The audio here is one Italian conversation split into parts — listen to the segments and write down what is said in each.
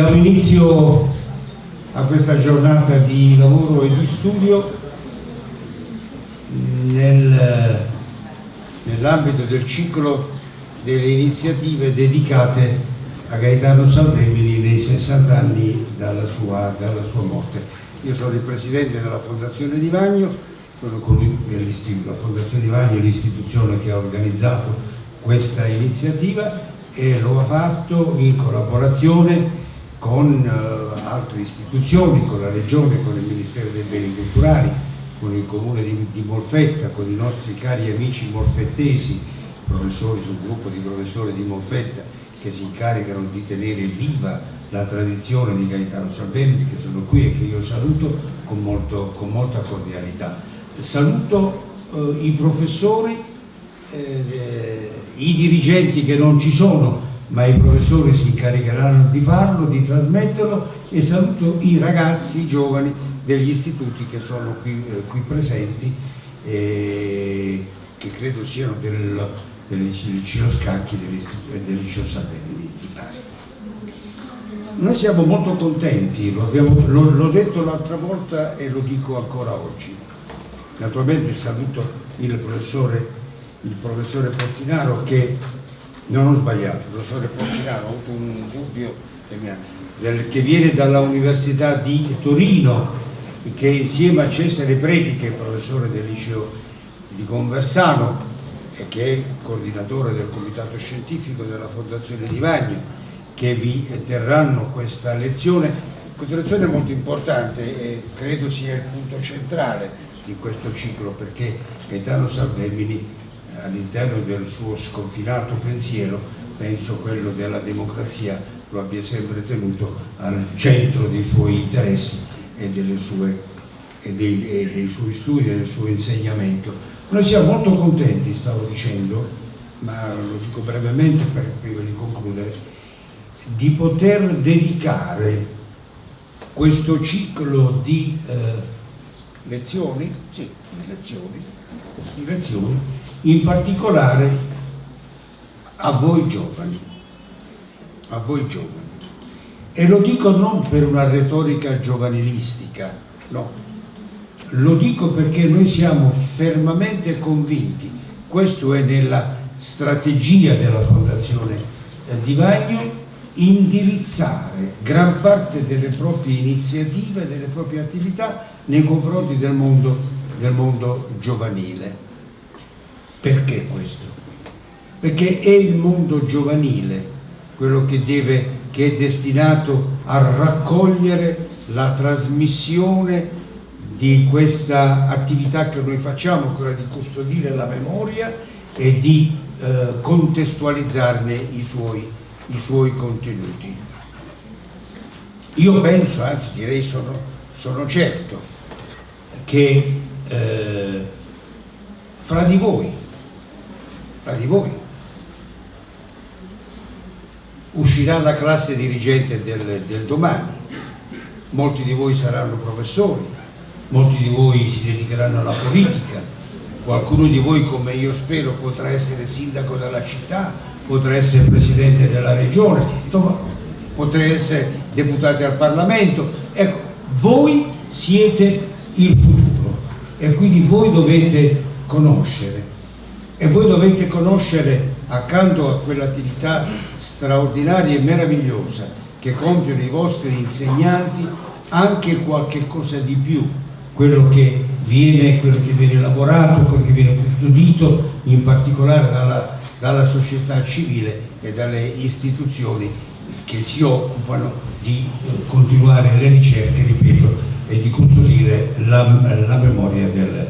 Diamo inizio a questa giornata di lavoro e di studio nel, nell'ambito del ciclo delle iniziative dedicate a Gaetano Salvemini nei 60 anni dalla sua, dalla sua morte. Io sono il presidente della Fondazione Di Vagno, sono colui, la Fondazione Di Vagno è l'istituzione che ha organizzato questa iniziativa e lo ha fatto in collaborazione con uh, altre istituzioni, con la Regione, con il Ministero dei Beni Culturali, con il Comune di, di Molfetta, con i nostri cari amici molfettesi, professori sul gruppo di professori di Molfetta che si incaricano di tenere viva la tradizione di Gaetano Salvemini che sono qui e che io saluto con, molto, con molta cordialità. Saluto eh, i professori, eh, eh, i dirigenti che non ci sono, ma i professori si incaricheranno di farlo, di trasmetterlo e saluto i ragazzi, i giovani degli istituti che sono qui, eh, qui presenti e che credo siano del, del liceo Scacchi e del liceo Salvemini di Bari. Noi siamo molto contenti, l'ho detto l'altra volta e lo dico ancora oggi. Naturalmente saluto il professore, il professore Portinaro che non ho sbagliato, il professore Portinaro, ho avuto un dubbio che, del, che viene dall'Università di Torino, che insieme a Cesare Preti, che è professore del liceo di Conversano e che è coordinatore del comitato scientifico della Fondazione Di Vagno, che vi terranno questa lezione, questa lezione è molto importante e credo sia il punto centrale di questo ciclo perché Gaetano Salvemini all'interno del suo sconfinato pensiero, penso quello della democrazia, lo abbia sempre tenuto al centro dei suoi interessi e, sue, e, dei, e dei, suoi studi e del suo insegnamento. Noi siamo molto contenti, stavo dicendo, ma lo dico brevemente per, prima di concludere, di poter dedicare questo ciclo di eh, lezioni, sì, lezioni, lezioni in particolare a voi giovani, a voi giovani. E lo dico non per una retorica giovanilistica, no, lo dico perché noi siamo fermamente convinti, questo è nella strategia della Fondazione Di Vagno, indirizzare gran parte delle proprie iniziative, delle proprie attività nei confronti del mondo, del mondo giovanile. Perché questo? Perché è il mondo giovanile quello che, deve, che è destinato a raccogliere la trasmissione di questa attività che noi facciamo, quella di custodire la memoria e di eh, contestualizzarne i suoi, i suoi contenuti. Io penso, anzi direi sono, sono certo, che eh, fra di voi tra di voi. Uscirà la classe dirigente del, del domani, molti di voi saranno professori, molti di voi si dedicheranno alla politica, qualcuno di voi come io spero potrà essere sindaco della città, potrà essere presidente della regione, insomma potrà essere deputati al Parlamento. Ecco, voi siete il futuro e quindi voi dovete conoscere e voi dovete conoscere accanto a quell'attività straordinaria e meravigliosa che compiono i vostri insegnanti anche qualche cosa di più quello che viene, quello che viene elaborato, quello che viene custodito in particolare dalla, dalla società civile e dalle istituzioni che si occupano di eh, continuare le ricerche, ripeto, e di custodire la, la memoria del,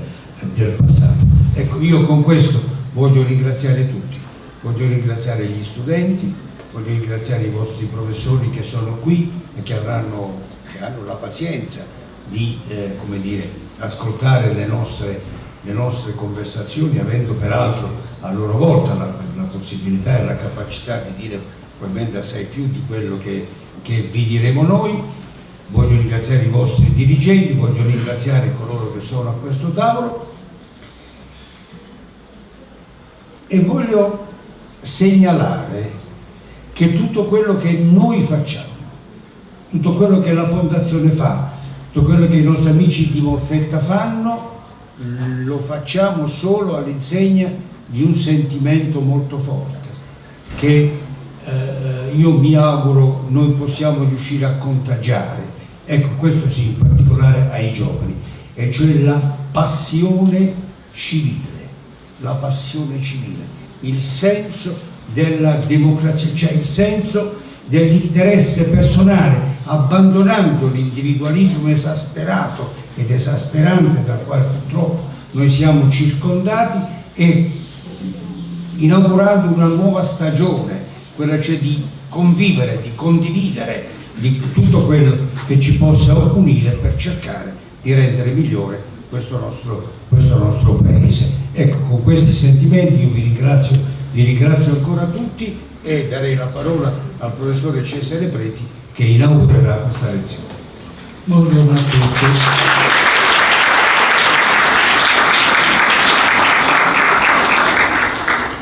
del passato. Ecco, io con questo Voglio ringraziare tutti, voglio ringraziare gli studenti, voglio ringraziare i vostri professori che sono qui e che, avranno, che hanno la pazienza di eh, dire, ascoltare le nostre, le nostre, conversazioni, avendo peraltro a loro volta la, la, possibilità e la capacità di dire probabilmente assai più di quello che, che vi diremo noi. Voglio ringraziare i vostri dirigenti, voglio ringraziare coloro che sono a questo tavolo e voglio segnalare che tutto quello che noi facciamo, tutto quello che la Fondazione fa, tutto quello che i nostri amici di Molfetta fanno, lo facciamo solo all'insegna di un sentimento molto forte che eh, io mi auguro noi possiamo riuscire a contagiare. Ecco questo sì in particolare ai giovani e cioè la passione civile la passione civile il senso della democrazia cioè il senso dell'interesse personale abbandonando l'individualismo esasperato ed esasperante dal quale purtroppo noi siamo circondati e inaugurando una nuova stagione, quella cioè di convivere, di condividere di tutto quello che ci possa unire per cercare di rendere migliore questo nostro, questo nostro paese. Ecco, con questi sentimenti io vi ringrazio, vi ringrazio ancora tutti e darei la parola al professore Cesare Preti che inaugurerà questa lezione. Buongiorno a tutti.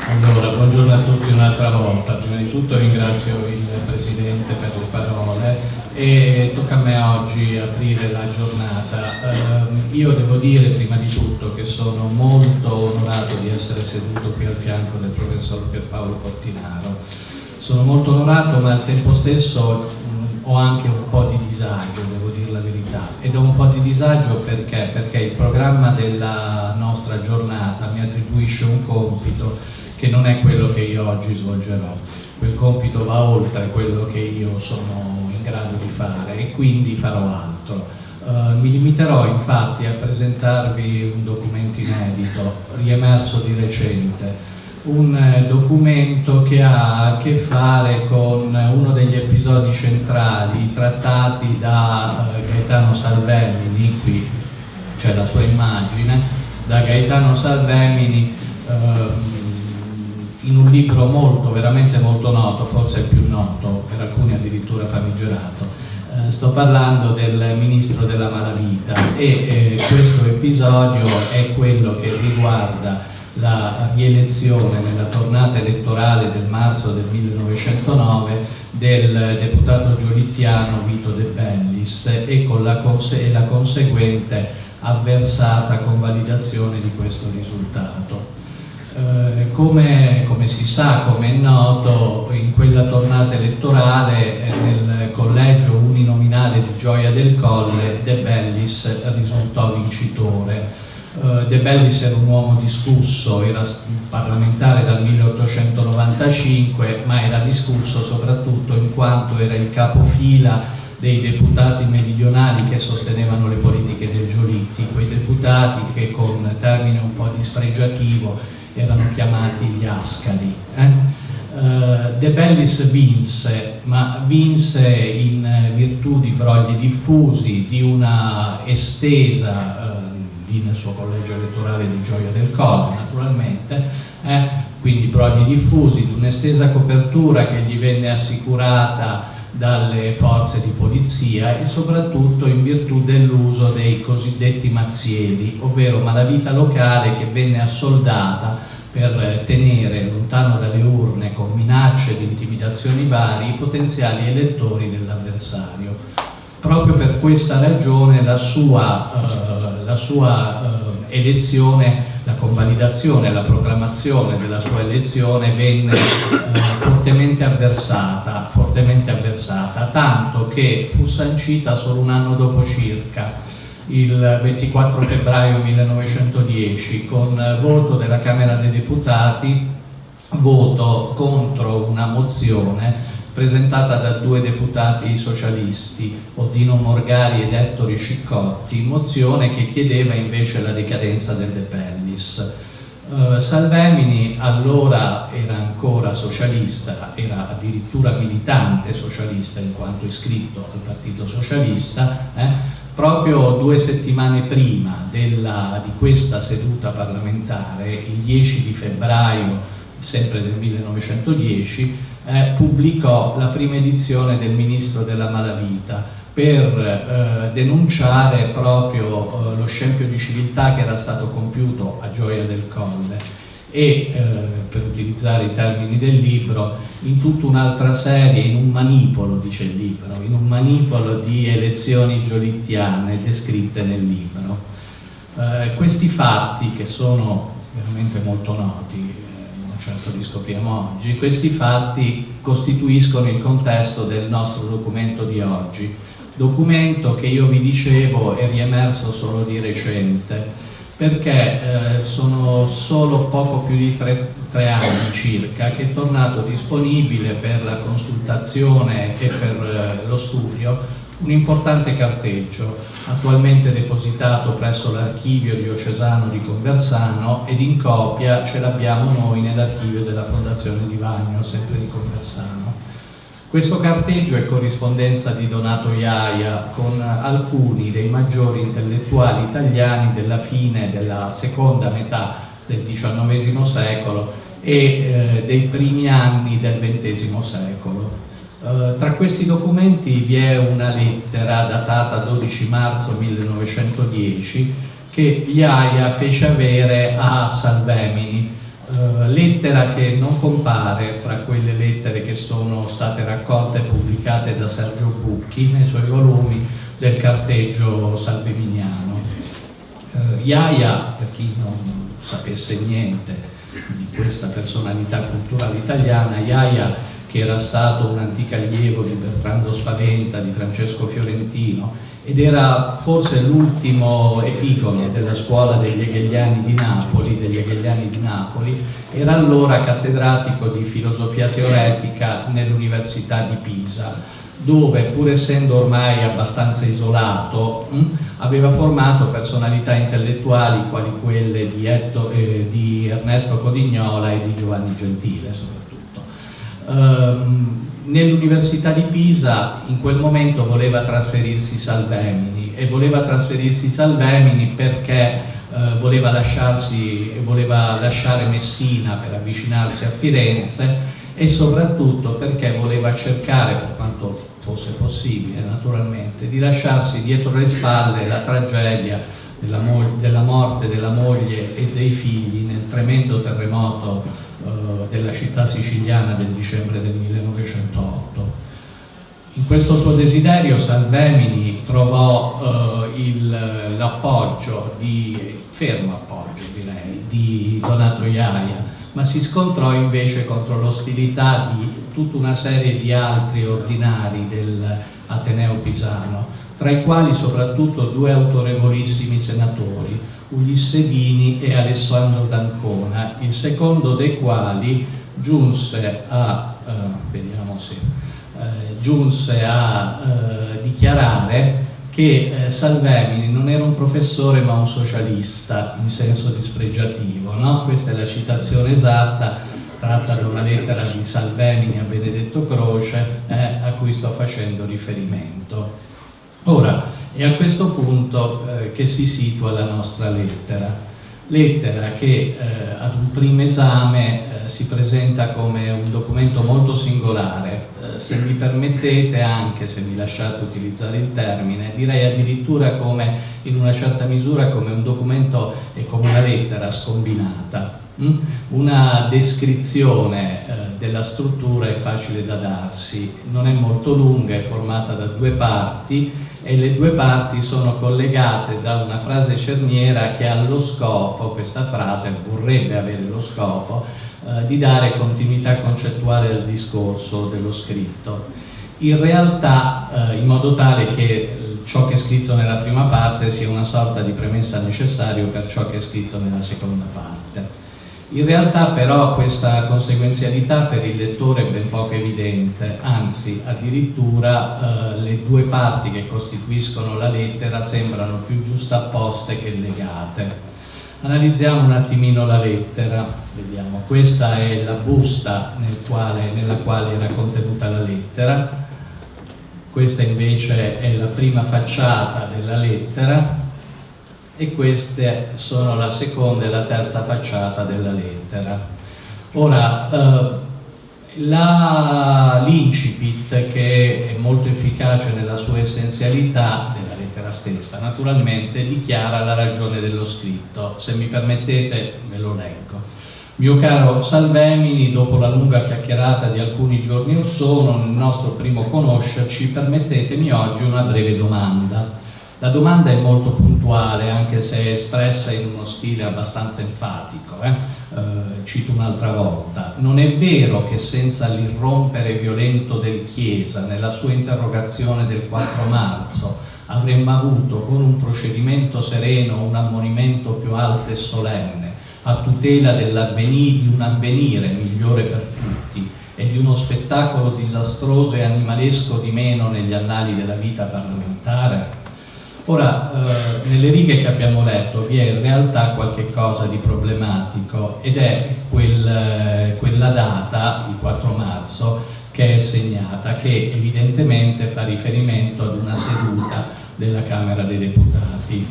Allora, buongiorno a tutti un'altra volta. Prima di tutto ringrazio il Presidente per le parole e tocca a me oggi aprire la giornata. Eh, io devo dire prima di tutto che sono molto onorato di essere seduto qui al fianco del professor Pierpaolo Portinaro. Sono molto onorato ma al tempo stesso mh, ho anche un po' di disagio, devo dire la verità. Ed ho un po' di disagio perché? Perché il programma della nostra giornata mi attribuisce un compito che non è quello che io oggi svolgerò. Quel compito va oltre quello che io sono grado di fare e quindi farò altro. Uh, mi limiterò infatti a presentarvi un documento inedito, riemerso di recente, un eh, documento che ha a che fare con uno degli episodi centrali trattati da uh, Gaetano Salvemini, qui c'è la sua immagine, da Gaetano Salvemini uh, in un libro molto, veramente molto noto, forse più noto, per alcuni addirittura famigerato. Eh, sto parlando del Ministro della Malavita e eh, questo episodio è quello che riguarda la rielezione nella tornata elettorale del marzo del 1909 del deputato giolittiano Vito De Bellis e la, conse e la conseguente avversata convalidazione di questo risultato. Eh, come, come, si sa, come è noto, in quella tornata elettorale eh, nel collegio uninominale di Gioia del Colle De Bellis risultò vincitore. Uh, De Bellis era un uomo discusso, era parlamentare dal 1895, ma era discusso soprattutto in quanto era il capofila dei deputati meridionali che sostenevano le politiche del Giolitti, quei deputati che con termine un po' dispregiativo erano chiamati gli Ascari. Eh? Uh, De Bellis vinse, ma vinse in virtù di brogli diffusi, di una estesa, uh, lì nel suo collegio elettorale di Gioia del Colle naturalmente, eh? quindi brogli diffusi, di un'estesa copertura che gli venne assicurata dalle forze di polizia e soprattutto in virtù dell'uso dei cosiddetti mazzieli, ovvero malavita locale che venne assoldata per tenere lontano dalle urne con minacce ed intimidazioni vari i potenziali elettori dell'avversario. Proprio per questa ragione la sua, eh, la sua eh, elezione la convalidazione, la proclamazione della sua elezione venne eh, fortemente, avversata, fortemente avversata, tanto che fu sancita solo un anno dopo circa, il 24 febbraio 1910, con voto della Camera dei Deputati, voto contro una mozione presentata da due deputati socialisti, Oddino Morgari ed Ettore Ciccotti, mozione che chiedeva invece la decadenza del De Pellis. Uh, Salvemini allora era ancora socialista, era addirittura militante socialista in quanto iscritto al Partito Socialista, eh? proprio due settimane prima della, di questa seduta parlamentare, il 10 di febbraio sempre del 1910, eh, pubblicò la prima edizione del Ministro della Malavita per eh, denunciare proprio eh, lo scempio di civiltà che era stato compiuto a Gioia del Colle e, eh, per utilizzare i termini del libro, in tutta un'altra serie, in un manipolo, dice il libro, in un manipolo di elezioni giolittiane descritte nel libro. Eh, questi fatti, che sono veramente molto noti, certo li scopriamo oggi, questi fatti costituiscono il contesto del nostro documento di oggi, documento che io vi dicevo è riemerso solo di recente, perché eh, sono solo poco più di tre, tre, anni circa che è tornato disponibile per la consultazione e per eh, lo studio un importante carteggio attualmente depositato presso l'archivio diocesano di Conversano ed in copia ce l'abbiamo noi nell'archivio della Fondazione di Vagno, sempre di Conversano. Questo carteggio è corrispondenza di Donato Iaia con alcuni dei maggiori intellettuali italiani della fine della seconda metà del XIX secolo e eh, dei primi anni del XX secolo. Eh, tra questi documenti vi è una lettera datata 12 marzo 1910 che Iaia fece avere a Salvemini, Uh, lettera che non compare fra quelle lettere che sono state raccolte e pubblicate da Sergio Bucchi nei suoi volumi del carteggio salveminiano. Uh, Iaia, per chi non sapesse niente di questa personalità culturale italiana, Iaia che era stato un antico allievo di Bertrando Spaventa, di Francesco Fiorentino ed era forse l'ultimo epigono della scuola degli Hegeliani di Napoli, degli Hegeliani di Napoli, era allora cattedratico di filosofia teoretica nell'Università di Pisa, dove pur essendo ormai abbastanza isolato, mh, aveva formato personalità intellettuali quali quelle di, Etto, eh, di Ernesto Codignola e di Giovanni Gentile Um, nell'Università di Pisa in quel momento voleva trasferirsi Salvemini e voleva trasferirsi Salvemini perché eh, voleva, voleva lasciare Messina per avvicinarsi a Firenze e soprattutto perché voleva cercare, per quanto fosse possibile naturalmente, di lasciarsi dietro le spalle la tragedia della, della morte della moglie e dei figli nel tremendo terremoto della città siciliana del dicembre del 1908. In questo suo desiderio Salvemini trovò eh, l'appoggio, fermo appoggio direi, di Donato Iaia, ma si scontrò invece contro l'ostilità di tutta una serie di altri ordinari dell'Ateneo Pisano, tra i quali soprattutto due autorevolissimi senatori, Ulisse Dini e Alessandro D'Ancona, il secondo dei quali giunse a, eh, vediamo se, eh, giunse a eh, dichiarare che eh, Salvemini non era un professore ma un socialista in senso dispregiativo. No? Questa è la citazione esatta tratta da una lettera di Salvemini a Benedetto Croce eh, a cui sto facendo riferimento. Ora, è a questo punto eh, che si situa la nostra lettera. Lettera che eh, ad un primo esame eh, si presenta come un documento molto singolare, eh, se mi permettete anche, se mi lasciate utilizzare il termine, direi addirittura come in una certa misura come un documento e come una lettera scombinata. Mm? Una descrizione eh, della struttura è facile da darsi, non è molto lunga, è formata da due parti e le due parti sono collegate da una frase cerniera che ha lo scopo, questa frase vorrebbe avere lo scopo, eh, di dare continuità concettuale al discorso dello scritto. In realtà, eh, in modo tale che ciò che è scritto nella prima parte sia una sorta di premessa necessaria per ciò che è scritto nella seconda parte. In realtà però questa conseguenzialità per il lettore è ben poco evidente, anzi addirittura eh, le due parti che costituiscono la lettera sembrano più giustapposte che legate. Analizziamo un attimino la lettera, vediamo, questa è la busta nel quale, nella quale era contenuta la lettera, questa invece è la prima facciata della lettera, e queste sono la seconda e la terza facciata della lettera. Ora, eh, l'incipit che è molto efficace nella sua essenzialità della lettera stessa, naturalmente dichiara la ragione dello scritto. Se mi permettete ve lo leggo. Mio caro Salvemini, dopo la lunga chiacchierata di alcuni giorni or sono, nel nostro primo conoscerci, permettetemi oggi una breve domanda. La domanda è molto puntuale, anche se è espressa in uno stile abbastanza enfatico. Eh? Eh, cito un'altra volta. Non è vero che senza l'irrompere violento del Chiesa, nella sua interrogazione del 4 marzo, avremmo avuto con un procedimento sereno un ammonimento più alto e solenne a tutela di un avvenire migliore per tutti e di uno spettacolo disastroso e animalesco di meno negli annali della vita parlamentare? Ora, eh, nelle righe che abbiamo letto vi è in realtà qualche cosa di problematico ed è quel, eh, quella data, il 4 marzo, che è segnata, che evidentemente fa riferimento ad una seduta della Camera dei Deputati.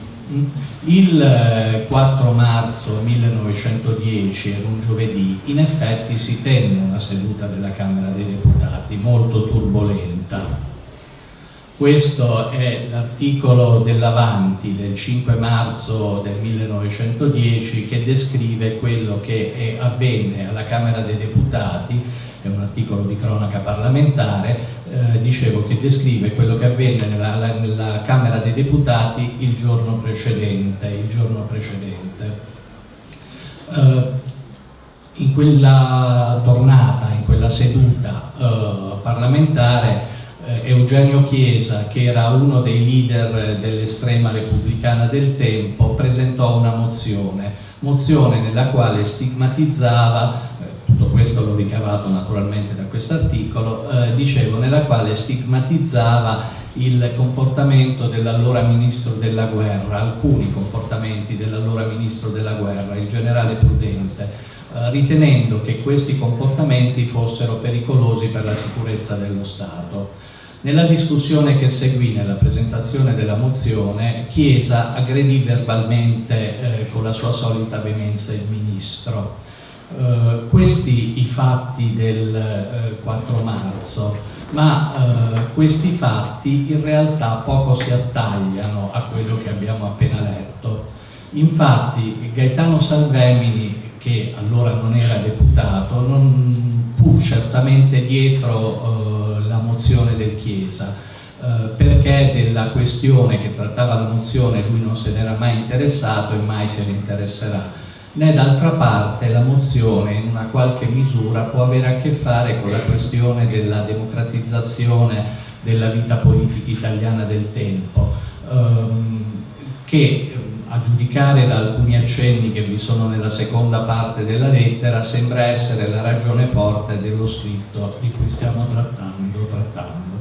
Il 4 eh, marzo 1910, era un giovedì, in effetti si tenne una seduta della Camera dei Deputati molto turbolenta. Questo è l'articolo dell'Avanti del 5 marzo del 1910 che descrive quello che avvenne alla Camera dei Deputati è un articolo di cronaca parlamentare, eh, dicevo che descrive quello che avvenne nella, nella, Camera dei Deputati il giorno precedente. Il giorno precedente. Eh, in quella tornata, in quella seduta eh, parlamentare, Eugenio Chiesa, che era uno dei leader dell'estrema repubblicana del tempo, presentò una mozione, mozione nella quale stigmatizzava tutto questo l'ho ricavato naturalmente da questo articolo, eh, dicevo, nella quale stigmatizzava il comportamento dell'allora ministro della guerra, alcuni comportamenti dell'allora ministro della guerra, il generale Prudente, eh, ritenendo che questi comportamenti fossero pericolosi per la sicurezza dello Stato. Nella discussione che seguì nella presentazione della mozione, Chiesa aggredì verbalmente eh, con la sua solita veemenza il ministro Uh, questi i fatti del eh, 4 marzo, ma uh, questi fatti in realtà poco si attagliano a quello che abbiamo appena letto. Infatti Gaetano Salvemini, che allora non era deputato, non fu certamente dietro la mozione del Chiesa, perché della questione che trattava la mozione lui non se n'era mai interessato e mai se ne interesserà. Né d'altra parte la mozione in una qualche misura può avere a che fare con la questione della democratizzazione della vita politica italiana del tempo, ehm, che a giudicare da alcuni accenni che vi sono nella seconda parte della lettera sembra essere la ragione forte dello scritto di cui stiamo trattando. trattando.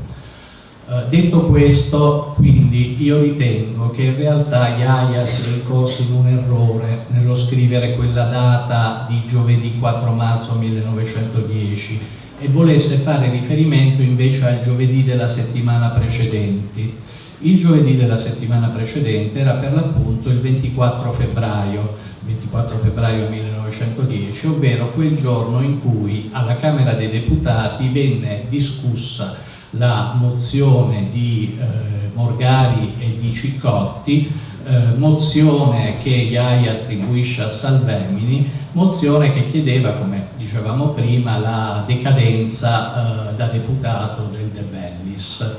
Uh, detto questo, quindi io ritengo che in realtà Iaia sia incorso in un errore nello scrivere quella data di giovedì 4 marzo 1910 e volesse fare riferimento invece al giovedì della settimana precedente. Il giovedì della settimana precedente era per l'appunto il 24 febbraio, 24 febbraio 1910, ovvero quel giorno in cui alla Camera dei Deputati venne discussa la mozione di eh, Morgari e di Ciccotti, eh, mozione che IAI attribuisce a Salvemini, mozione che chiedeva, come dicevamo prima, la decadenza eh, da deputato del De Bellis.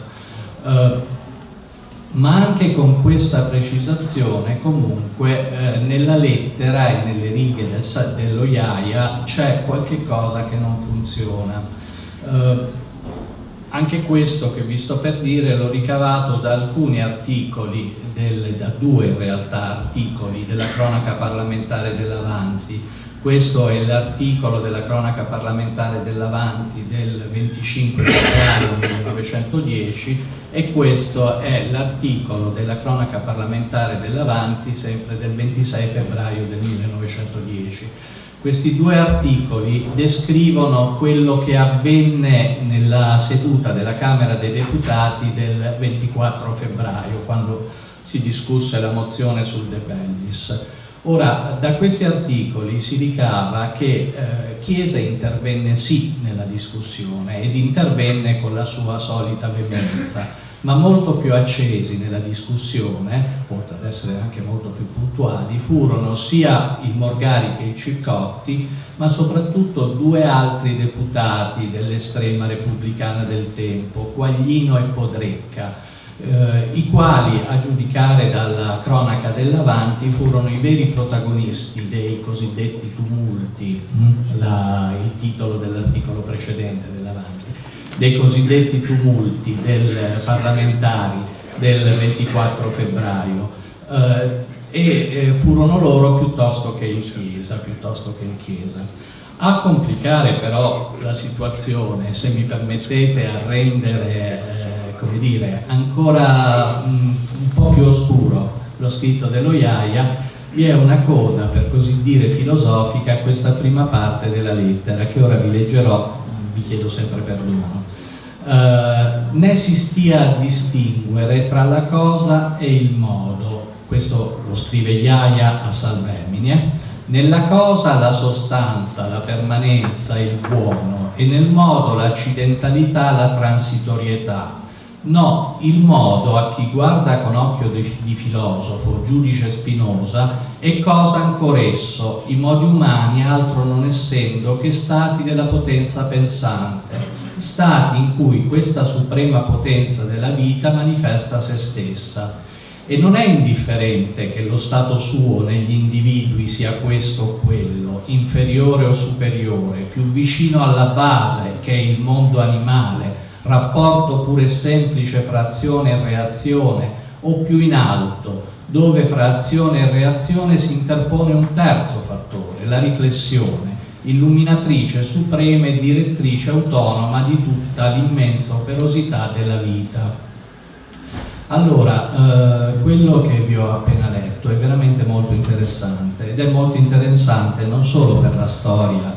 Ma anche con questa precisazione comunque eh, nella lettera e nelle righe del, dello IAIA c'è qualche cosa che non funziona. Eh, anche questo che vi sto per dire l'ho ricavato da alcuni articoli, del, da due in realtà articoli della cronaca parlamentare dell'Avanti. Questo è l'articolo della cronaca parlamentare dell'Avanti del 25 febbraio 1910 e questo è l'articolo della cronaca parlamentare dell'Avanti sempre del 26 febbraio del 1910 questi due articoli descrivono quello che avvenne nella seduta della Camera dei Deputati del 24 febbraio, quando si discusse la mozione sul De Bellis. Ora, da questi articoli si ricava che eh, Chiesa intervenne sì nella discussione ed intervenne con la sua solita veemenza, ma molto più accesi nella discussione, oltre ad essere anche molto più puntuali, furono sia il Morgari che il Ciccotti, ma soprattutto due altri deputati dell'estrema repubblicana del tempo, Quaglino e Podrecca, eh, i quali a giudicare dalla cronaca dell'Avanti furono i veri protagonisti dei cosiddetti tumulti, mm, la, il titolo dell'articolo precedente dell'Avanti, dei cosiddetti tumulti del parlamentari del 24 febbraio eh, e eh, furono loro piuttosto che in Chiesa, piuttosto che in Chiesa. A complicare però la situazione, se mi permettete, a rendere come dire, ancora mh, un po' più oscuro lo scritto dello Iaia, vi è una coda, per così dire, filosofica a questa prima parte della lettera, che ora vi leggerò, vi chiedo sempre perdono. Uh, né si stia a distinguere tra la cosa e il modo, questo lo scrive Iaia a Salvemine, nella cosa la sostanza, la permanenza, il buono e nel modo l'accidentalità, la transitorietà, No, il modo a chi guarda con occhio di, di filosofo, giudice Spinoza, è cosa ancora esso, i modi umani altro non essendo che stati della potenza pensante, stati in cui questa suprema potenza della vita manifesta se stessa. E non è indifferente che lo stato suo negli individui sia questo o quello, inferiore o superiore, più vicino alla base che è il mondo animale, rapporto pure semplice fra azione e reazione o più in alto, dove fra azione e reazione si interpone un terzo fattore, la riflessione, illuminatrice suprema e direttrice autonoma di tutta l'immensa operosità della vita. Allora, eh, quello che vi ho appena letto è veramente molto interessante ed è molto interessante non solo per la storia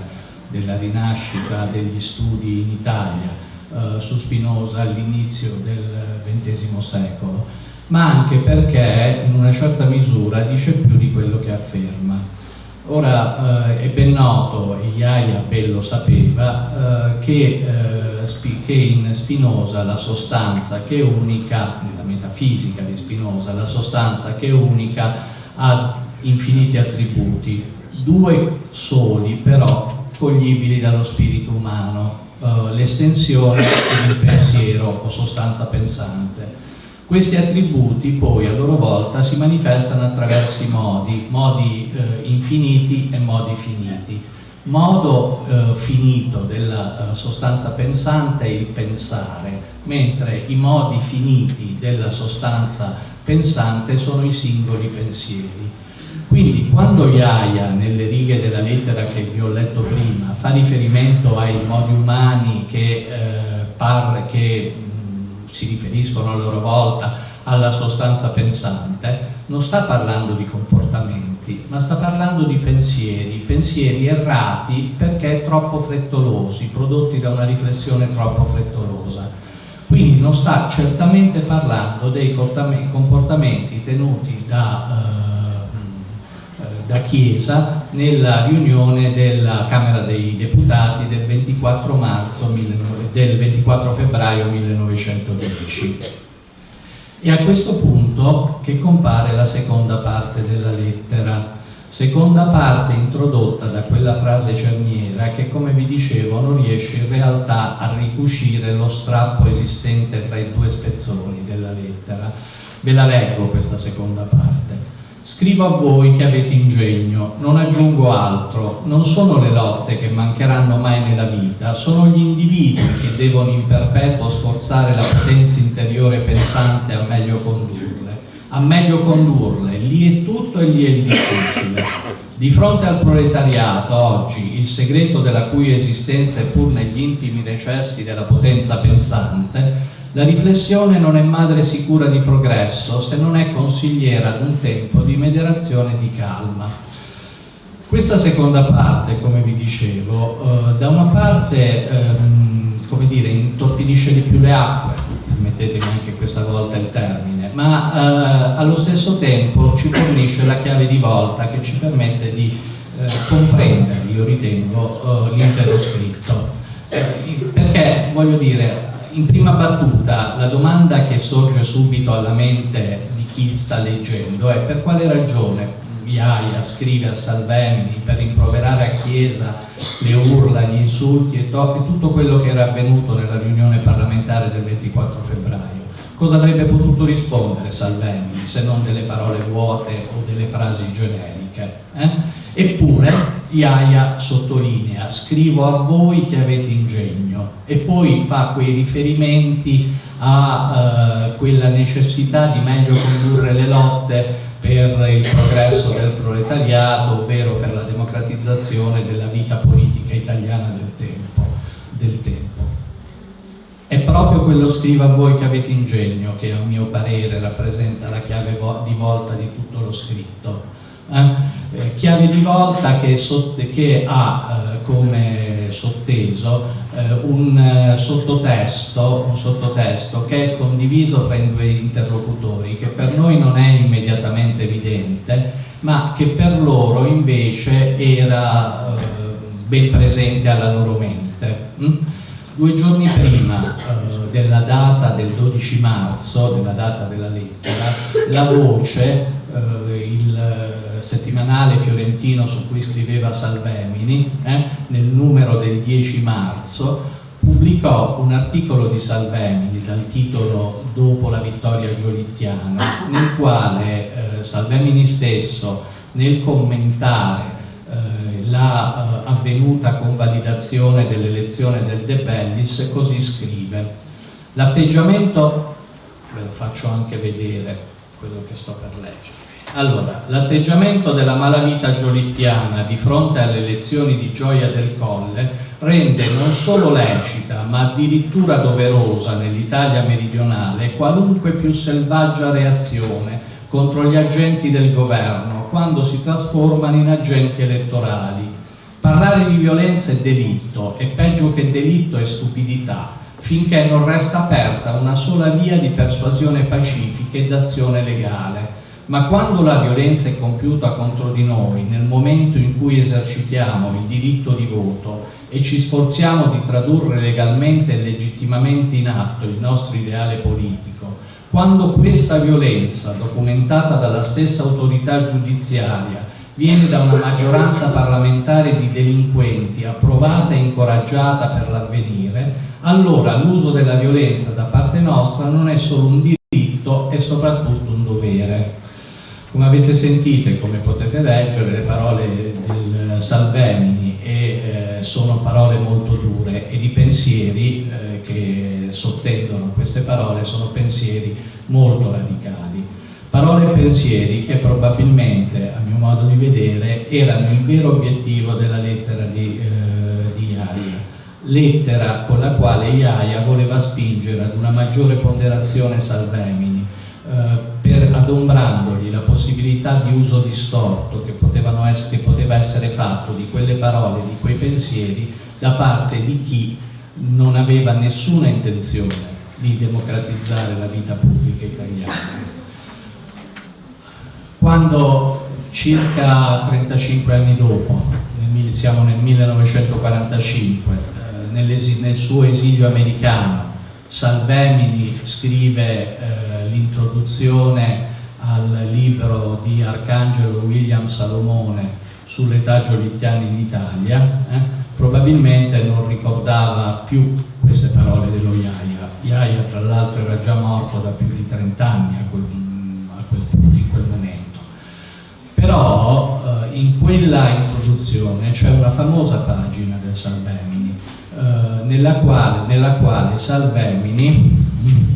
della rinascita degli studi in Italia, eh, su Spinoza all'inizio del XX secolo, ma anche perché in una certa misura dice più di quello che afferma. Ora eh, è ben noto, e Iaia ben lo sapeva, eh, che, eh, che, in Spinoza la sostanza che è unica, nella metafisica di Spinoza, la sostanza che è unica ha infiniti attributi, due soli però coglibili dallo spirito umano, uh, l'estensione il pensiero o sostanza pensante. Questi attributi poi a loro volta si manifestano attraverso i modi, modi uh, infiniti e modi finiti. Modo uh, finito della sostanza pensante è il pensare, mentre i modi finiti della sostanza pensante sono i singoli pensieri. Quindi quando Iaia, nelle righe della lettera che vi ho letto prima, fa riferimento ai modi umani che, eh, che mh, si riferiscono a loro volta alla sostanza pensante, non sta parlando di comportamenti, ma sta parlando di pensieri, pensieri errati perché troppo frettolosi, prodotti da una riflessione troppo frettolosa. Quindi non sta certamente parlando dei comportamenti tenuti da... Eh, da Chiesa nella riunione della Camera dei Deputati del 24, marzo, del 24 febbraio 1910. E a questo punto che compare la seconda parte della lettera, seconda parte introdotta da quella frase cerniera che come vi dicevo non riesce in realtà a ricucire lo strappo esistente tra i due spezzoni della lettera. Ve la leggo questa seconda parte. Scrivo a voi che avete ingegno, non aggiungo altro, non sono le lotte che mancheranno mai nella vita, sono gli individui che devono in perpetuo sforzare la potenza interiore pensante a meglio condurle, a meglio condurle, lì è tutto e lì è il difficile. Di fronte al proletariato, oggi, il segreto della cui esistenza è pur negli intimi recessi della potenza pensante, la riflessione non è madre sicura di progresso se non è consigliera ad un tempo di meditazione e di calma. Questa seconda parte, come vi dicevo, eh, da una parte ehm, come dire, intorpidisce di più le acque, permettetemi anche questa volta il termine, ma eh, allo stesso tempo ci fornisce la chiave di volta che ci permette di eh, comprendere, io ritengo, eh, l'intero scritto. Eh, perché, voglio dire, in prima battuta la domanda che sorge subito alla mente di chi sta leggendo è per quale ragione Iaia scrive a Salvemini per rimproverare a Chiesa le urla, gli insulti e, tutto quello che era avvenuto nella riunione parlamentare del 24 febbraio. Cosa avrebbe potuto rispondere Salvemini se non delle parole vuote o delle frasi generiche? Eh? Eppure Iaia sottolinea, scrivo a voi che avete ingegno e poi fa quei riferimenti a eh, quella necessità di meglio condurre le lotte per il progresso del proletariato, ovvero per la democratizzazione della vita politica italiana del tempo. Del tempo. È proprio quello scriva a voi che avete ingegno che a mio parere rappresenta la chiave di volta di tutto lo scritto. Eh? Eh, chiave di volta che, che ha eh, come sotteso eh, un, eh, sottotesto, un sottotesto che è condiviso tra i due interlocutori, che per noi non è immediatamente evidente, ma che per loro invece era eh, ben presente alla loro mente. Mm? Due giorni prima della data del 12 marzo, della data della lettera, la voce, il settimanale fiorentino su cui scriveva Salvemini, eh, nel numero del 10 marzo, pubblicò un articolo di Salvemini dal titolo Dopo la vittoria giolittiana, nel quale eh, Salvemini stesso, nel commentare eh, la eh, avvenuta convalidazione dell'elezione del De Bellis, così scrive. L'atteggiamento, ve lo faccio anche vedere quello che sto per leggere, allora, l'atteggiamento della malavita giolittiana di fronte alle elezioni di Gioia del Colle rende non solo lecita, ma addirittura doverosa nell'Italia meridionale qualunque più selvaggia reazione contro gli agenti del governo quando si trasformano in agenti elettorali. Parlare di violenza è delitto e peggio che delitto è stupidità finché non resta aperta una sola via di persuasione pacifica e d'azione legale ma quando la violenza è compiuta contro di noi, nel momento in cui esercitiamo il diritto di voto e ci sforziamo di tradurre legalmente e legittimamente in atto il nostro ideale politico, quando questa violenza, documentata dalla stessa autorità giudiziaria, viene da una maggioranza parlamentare di delinquenti approvata e incoraggiata per l'avvenire, allora l'uso della violenza da parte nostra non è solo un diritto, è soprattutto un dovere. Come avete sentito e come potete leggere, le parole del Salvemini e, eh, sono parole molto dure ed i pensieri eh, che sottendono queste parole sono pensieri molto radicali. Parole e pensieri che probabilmente, a mio modo di vedere, erano il vero obiettivo della lettera di, eh, di Iaia. Lettera con la quale Iaia voleva spingere ad una maggiore ponderazione Salvemini, eh, adombrandogli la possibilità di uso distorto che, essere, che poteva essere fatto di quelle parole, di quei pensieri da parte di chi non aveva nessuna intenzione di democratizzare la vita pubblica italiana. Quando circa 35 anni dopo, nel, siamo nel 1945, eh, nel suo esilio americano, Salvemini scrive eh, l'introduzione al libro di Arcangelo William Salomone sull'età giolittiana in Italia, eh, probabilmente non ricordava più queste parole dello Iaia. Iaia tra l'altro era già morto da più di 30 anni a quel, a quel punto, in quel momento. Però eh, in quella introduzione c'è una famosa pagina del Salvemini eh, nella, quale, nella quale Salvemini, vi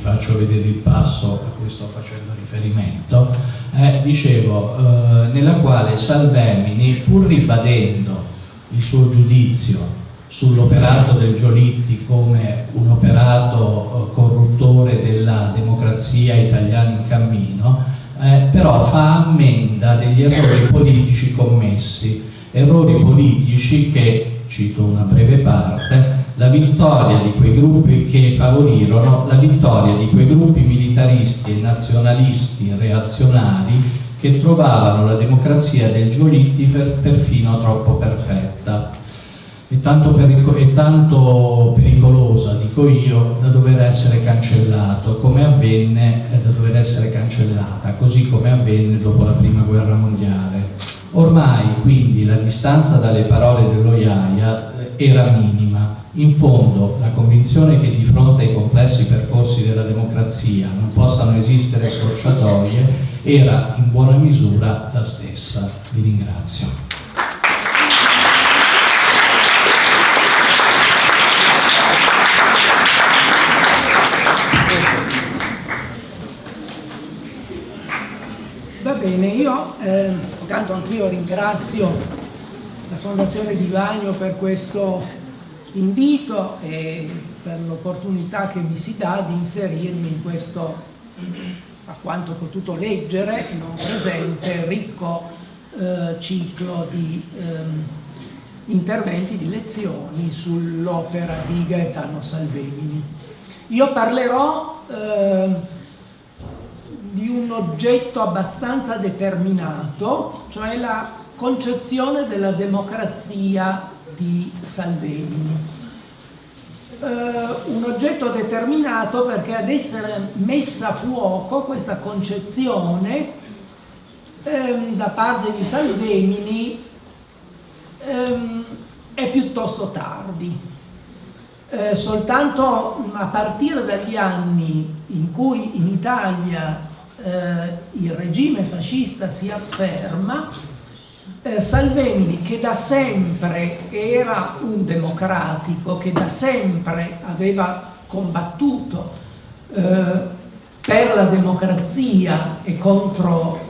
faccio vedere il passo a cui sto facendo riferimento, eh, dicevo, eh, nella quale Salvemini, pur ribadendo il suo giudizio sull'operato del Giolitti come un operato eh, corruttore della democrazia italiana in cammino, eh, però fa ammenda degli errori politici commessi, errori politici che cito una breve parte, la vittoria di quei gruppi che favorirono la vittoria di quei gruppi militaristi e nazionalisti reazionari che trovavano la democrazia del Giolitti per, perfino troppo perfetta e tanto, e tanto, pericolosa, dico io, da dover essere cancellato, come avvenne, eh, da dover essere cancellata, così come avvenne dopo la prima guerra mondiale. Ormai quindi la distanza dalle parole dello Iaia eh, era minima, in fondo la convinzione che di fronte ai complessi percorsi della democrazia non possano esistere scorciatoie era in buona misura la stessa. Vi ringrazio. Va bene, io eh, intanto anch'io ringrazio la Fondazione Di Vagno per questo invito e per l'opportunità che mi si dà di inserirmi in questo a quanto ho potuto leggere, non presente, ricco eh, ciclo di ehm, interventi, di lezioni sull'opera di Gaetano Salvemini. Io parlerò eh, di un oggetto abbastanza determinato, cioè la concezione della democrazia di Salvemini eh, un oggetto determinato perché ad essere messa a fuoco questa concezione ehm, da parte di Salvemini ehm, è piuttosto tardi. Eh, soltanto a partire dagli anni in cui in Italia eh, il regime fascista si afferma, eh, Salvemini che da sempre era un democratico, che da sempre aveva combattuto eh, per la democrazia e contro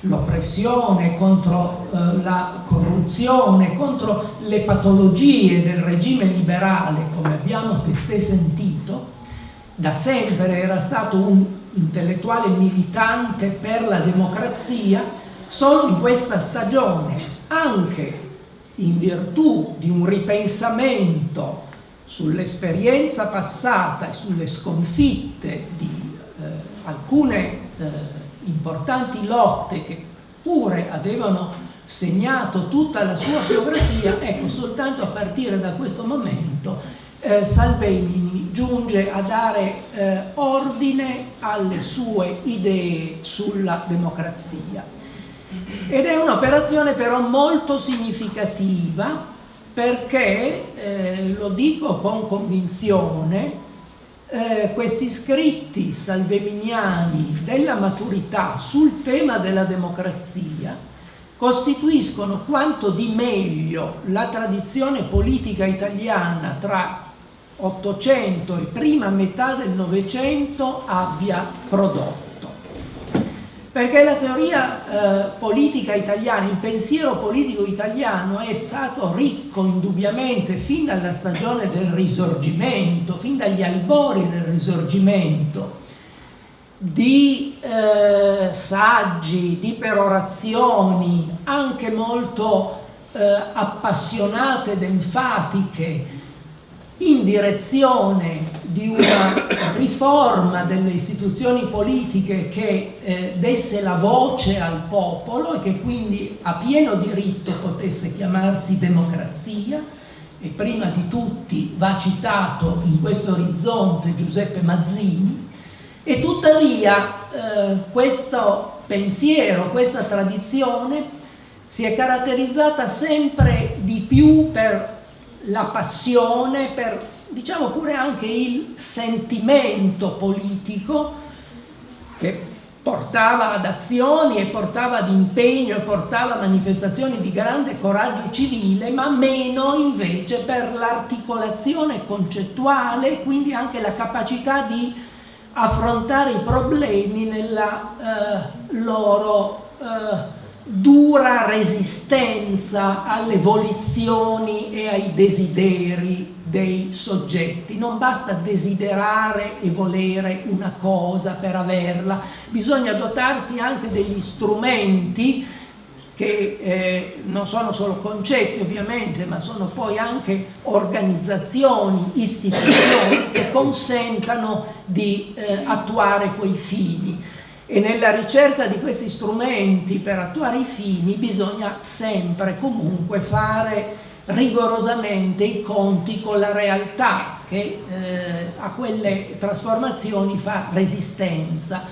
l'oppressione, contro eh, la corruzione, contro le patologie del regime liberale, come abbiamo testé sentito, da sempre era stato un intellettuale militante per la democrazia, Solo in questa stagione, anche in virtù di un ripensamento sull'esperienza passata e sulle sconfitte di eh, alcune eh, importanti lotte che pure avevano segnato tutta la sua biografia, ecco, soltanto a partire da questo momento eh, Salvemini giunge a dare eh, ordine alle sue idee sulla democrazia. Ed è un'operazione però molto significativa perché, eh, lo dico con convinzione, eh, questi scritti salveminiani della maturità sul tema della democrazia costituiscono quanto di meglio la tradizione politica italiana tra Ottocento e prima metà del Novecento abbia prodotto perché la teoria eh, politica italiana, il pensiero politico italiano è stato ricco indubbiamente fin dalla stagione del risorgimento, fin dagli albori del risorgimento, di eh, saggi, di perorazioni, anche molto eh, appassionate ed enfatiche, in direzione di una riforma delle istituzioni politiche che eh, desse la voce al popolo e che quindi a pieno diritto potesse chiamarsi democrazia. E prima di tutti va citato in questo orizzonte Giuseppe Mazzini. E tuttavia eh, questo pensiero, questa tradizione si è caratterizzata sempre di più per la passione, per diciamo pure anche il sentimento politico che portava ad azioni e portava ad impegno e portava a manifestazioni di grande coraggio civile, ma meno invece per l'articolazione concettuale, quindi anche la capacità di affrontare i problemi nella eh, loro eh, dura resistenza alle volizioni e ai desideri dei soggetti. Non basta desiderare e volere una cosa per averla, bisogna dotarsi anche degli strumenti che eh, non sono solo concetti ovviamente, ma sono poi anche organizzazioni, istituzioni che consentano di eh, attuare quei fini. E nella ricerca di questi strumenti per attuare i fini bisogna sempre comunque fare rigorosamente i conti con la realtà che eh, a quelle trasformazioni fa resistenza.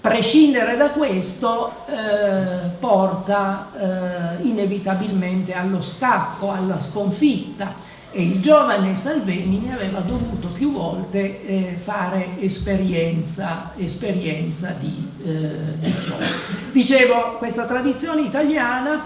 Prescindere da questo eh, porta eh, inevitabilmente allo scacco, alla sconfitta e il giovane Salvemini aveva dovuto più volte eh, fare esperienza, esperienza di, eh, di ciò. Dicevo, questa tradizione italiana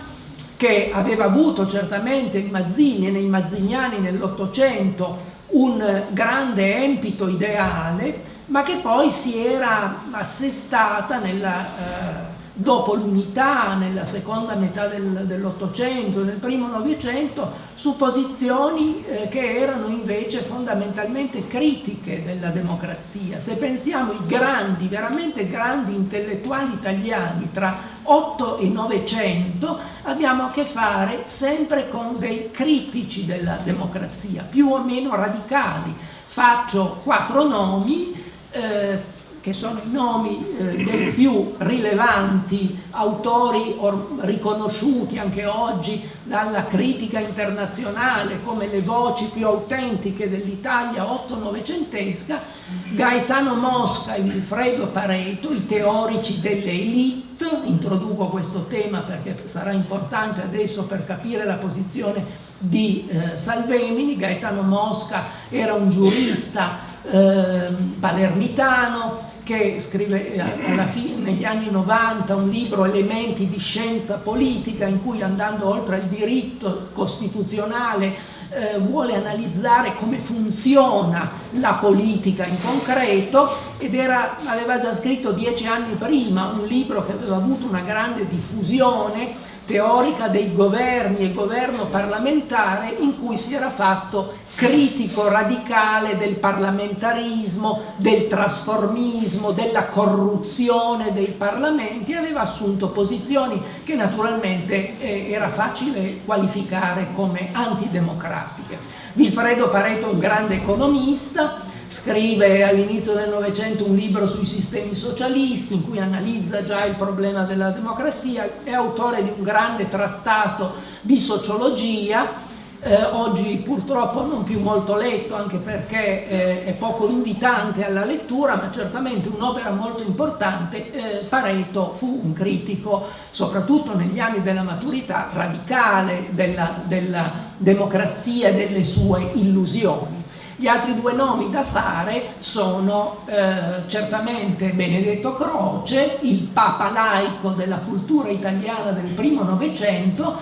che aveva avuto certamente in Mazzini e nei mazziniani nell'Ottocento un grande empito ideale, ma che poi si era assestata nella, eh, dopo l'unità, nella seconda metà del, dell'Ottocento, nel primo Novecento, su posizioni eh, che erano invece fondamentalmente critiche della democrazia. Se pensiamo ai grandi, veramente grandi intellettuali italiani tra 8 e 900, abbiamo a che fare sempre con dei critici della democrazia, più o meno radicali. Faccio quattro nomi, eh, che sono i nomi eh, dei più rilevanti autori riconosciuti anche oggi dalla critica internazionale come le voci più autentiche dell'Italia otto-novecentesca, Gaetano Mosca e Wilfredo Pareto, i teorici delle elite, introduco questo tema perché sarà importante adesso per capire la posizione di eh, Salvemini, Gaetano Mosca era un giurista eh, palermitano che scrive eh, fine, negli anni 90 un libro Elementi di scienza politica in cui andando oltre il diritto costituzionale eh, vuole analizzare come funziona la politica in concreto ed era, aveva già scritto dieci anni prima un libro che aveva avuto una grande diffusione teorica dei governi e governo parlamentare in cui si era fatto critico radicale del parlamentarismo, del trasformismo, della corruzione dei parlamenti, aveva assunto posizioni che naturalmente eh, era facile qualificare come antidemocratiche. Vilfredo Pareto, un grande economista, scrive all'inizio del Novecento un libro sui sistemi socialisti in cui analizza già il problema della democrazia, è autore di un grande trattato di sociologia, eh, oggi purtroppo non più molto letto anche perché eh, è poco invitante alla lettura, ma certamente un'opera molto importante. Eh, Pareto fu un critico, soprattutto negli anni della maturità, radicale della, della democrazia e delle sue illusioni. Gli altri due nomi da fare sono eh, certamente Benedetto Croce, il papa laico della cultura italiana del primo Novecento,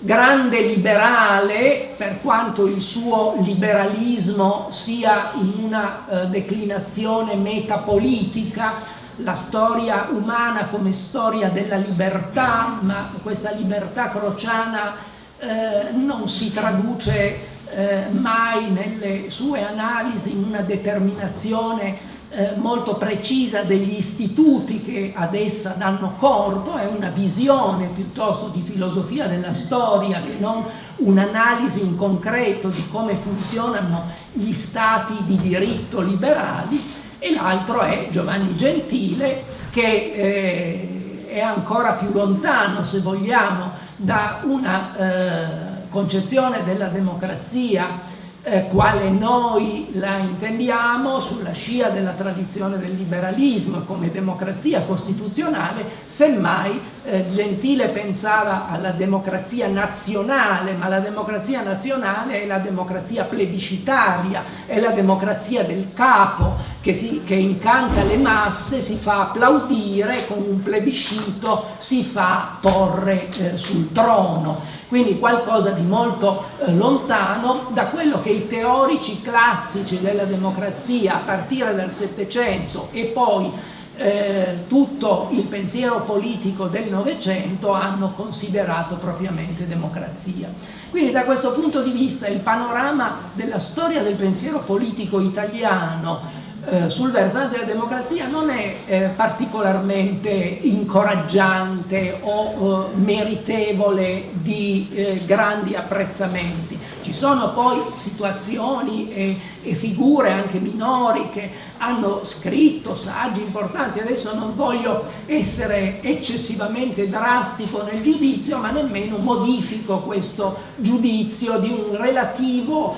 grande liberale per quanto il suo liberalismo sia in una eh, declinazione metapolitica, la storia umana come storia della libertà, ma questa libertà crociana eh, non si traduce eh, mai nelle sue analisi una determinazione eh, molto precisa degli istituti che ad essa danno corpo, è una visione piuttosto di filosofia della storia che non un'analisi in concreto di come funzionano gli stati di diritto liberali e l'altro è Giovanni Gentile che eh, è ancora più lontano se vogliamo da una eh, concezione della democrazia eh, quale noi la intendiamo sulla scia della tradizione del liberalismo come democrazia costituzionale, semmai eh, Gentile pensava alla democrazia nazionale, ma la democrazia nazionale è la democrazia plebiscitaria, è la democrazia del capo che, si, che incanta le masse, si fa applaudire, con un plebiscito si fa porre eh, sul trono quindi qualcosa di molto eh, lontano da quello che i teorici classici della democrazia a partire dal Settecento e poi eh, tutto il pensiero politico del Novecento hanno considerato propriamente democrazia. Quindi da questo punto di vista il panorama della storia del pensiero politico italiano eh, sul versante della democrazia non è eh, particolarmente incoraggiante o eh, meritevole di eh, grandi apprezzamenti. Ci sono poi situazioni e, e, figure anche minori che hanno scritto saggi importanti, adesso non voglio essere eccessivamente drastico nel giudizio, ma nemmeno modifico questo giudizio di un relativo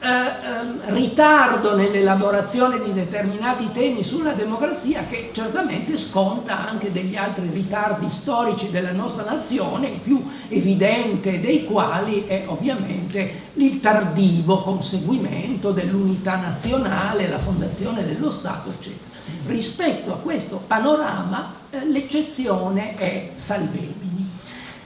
eh, ehm, ritardo nell'elaborazione di determinati temi sulla democrazia che certamente sconta anche degli altri ritardi storici della nostra nazione, il più evidente dei quali è ovviamente il tardivo conseguimento dell'unità nazionale, la fondazione dello Stato, eccetera. Rispetto a questo panorama eh, l'eccezione è Salvemini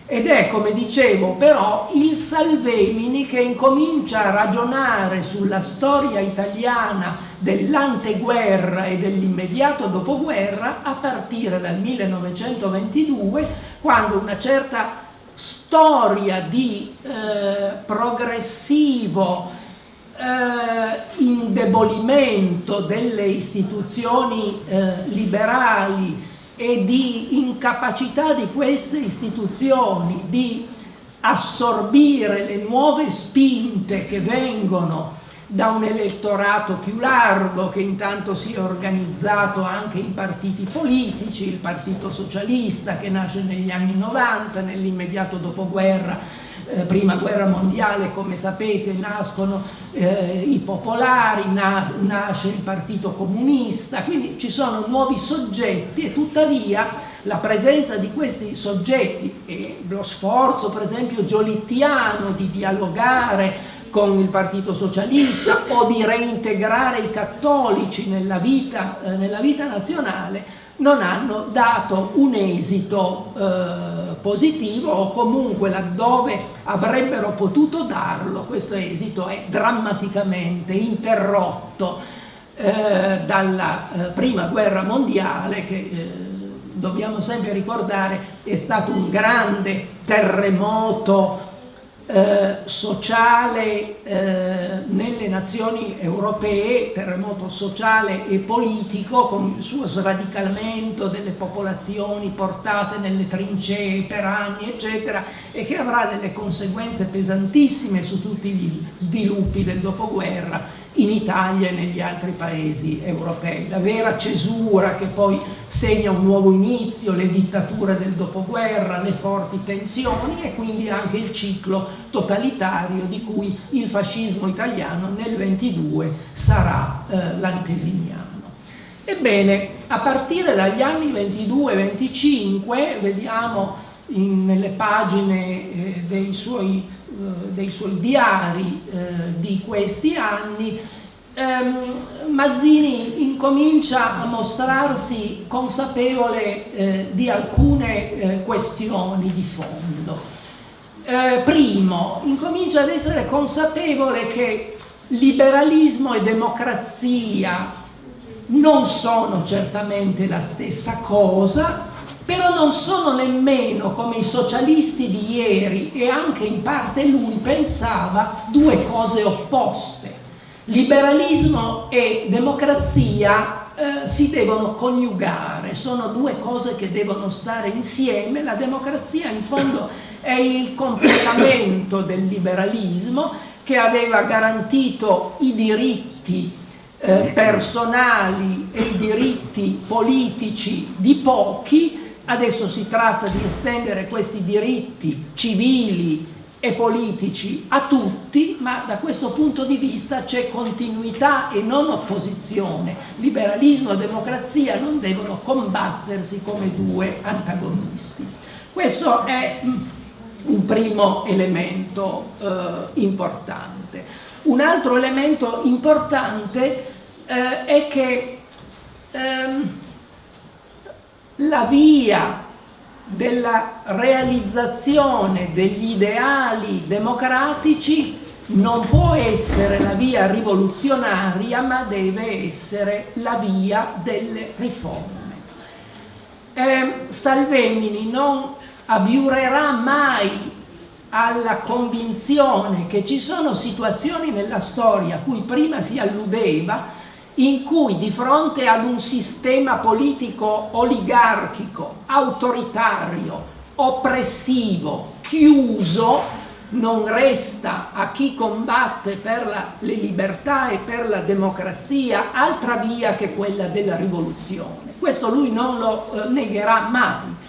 ed è, come dicevo, però il Salvemini che incomincia a ragionare sulla storia italiana dell'anteguerra e dell'immediato dopoguerra a partire dal 1922, quando una certa storia di eh, progressivo eh, indebolimento delle istituzioni eh, liberali e di incapacità di queste istituzioni di assorbire le nuove spinte che vengono da un elettorato più largo che intanto si è organizzato anche in partiti politici, il Partito Socialista che nasce negli anni 90, nell'immediato dopoguerra eh, prima guerra mondiale, come sapete, nascono eh, i popolari, na nasce il partito comunista, quindi ci sono nuovi soggetti e tuttavia la presenza di questi soggetti e lo sforzo per esempio giolittiano di dialogare con il Partito Socialista o di reintegrare i cattolici nella vita, eh, nella vita nazionale non hanno dato un esito eh, positivo o comunque laddove avrebbero potuto darlo questo esito è drammaticamente interrotto eh, dalla eh, prima guerra mondiale che eh, dobbiamo sempre ricordare è stato un grande terremoto eh, sociale eh, nelle nazioni europee, terremoto sociale e politico con il suo sradicamento delle popolazioni portate nelle trincee per anni eccetera e che avrà delle conseguenze pesantissime su tutti gli sviluppi del dopoguerra in Italia e negli altri paesi europei. La vera cesura che poi segna un nuovo inizio, le dittature del dopoguerra, le forti tensioni e quindi anche il ciclo totalitario di cui il fascismo italiano nel 22 sarà eh, l'antesignano. Ebbene, a partire dagli anni 22-25, vediamo in, nelle pagine eh, dei suoi dei suoi diari eh, di questi anni, ehm, Mazzini incomincia a mostrarsi consapevole eh, di alcune eh, questioni di fondo. Eh, primo, incomincia ad essere consapevole che liberalismo e democrazia non sono certamente la stessa cosa, però non sono nemmeno come i socialisti di ieri e anche in parte lui pensava due cose opposte. Liberalismo e democrazia eh, si devono coniugare, sono due cose che devono stare insieme, la democrazia in fondo è il completamento del liberalismo che aveva garantito i diritti eh, personali e i diritti politici di pochi Adesso si tratta di estendere questi diritti civili e politici a tutti, ma da questo punto di vista c'è continuità e non opposizione. Liberalismo e democrazia non devono combattersi come due antagonisti. Questo è mm, un primo elemento eh, importante. Un altro elemento importante eh, è che ehm, la via della realizzazione degli ideali democratici non può essere la via rivoluzionaria ma deve essere la via delle riforme. Eh, Salvemini non abiurerà mai alla convinzione che ci sono situazioni nella storia a cui prima si alludeva in cui di fronte ad un sistema politico oligarchico, autoritario, oppressivo, chiuso, non resta a chi combatte per la, le libertà e per la democrazia altra via che quella della rivoluzione. Questo lui non lo eh, negherà mai.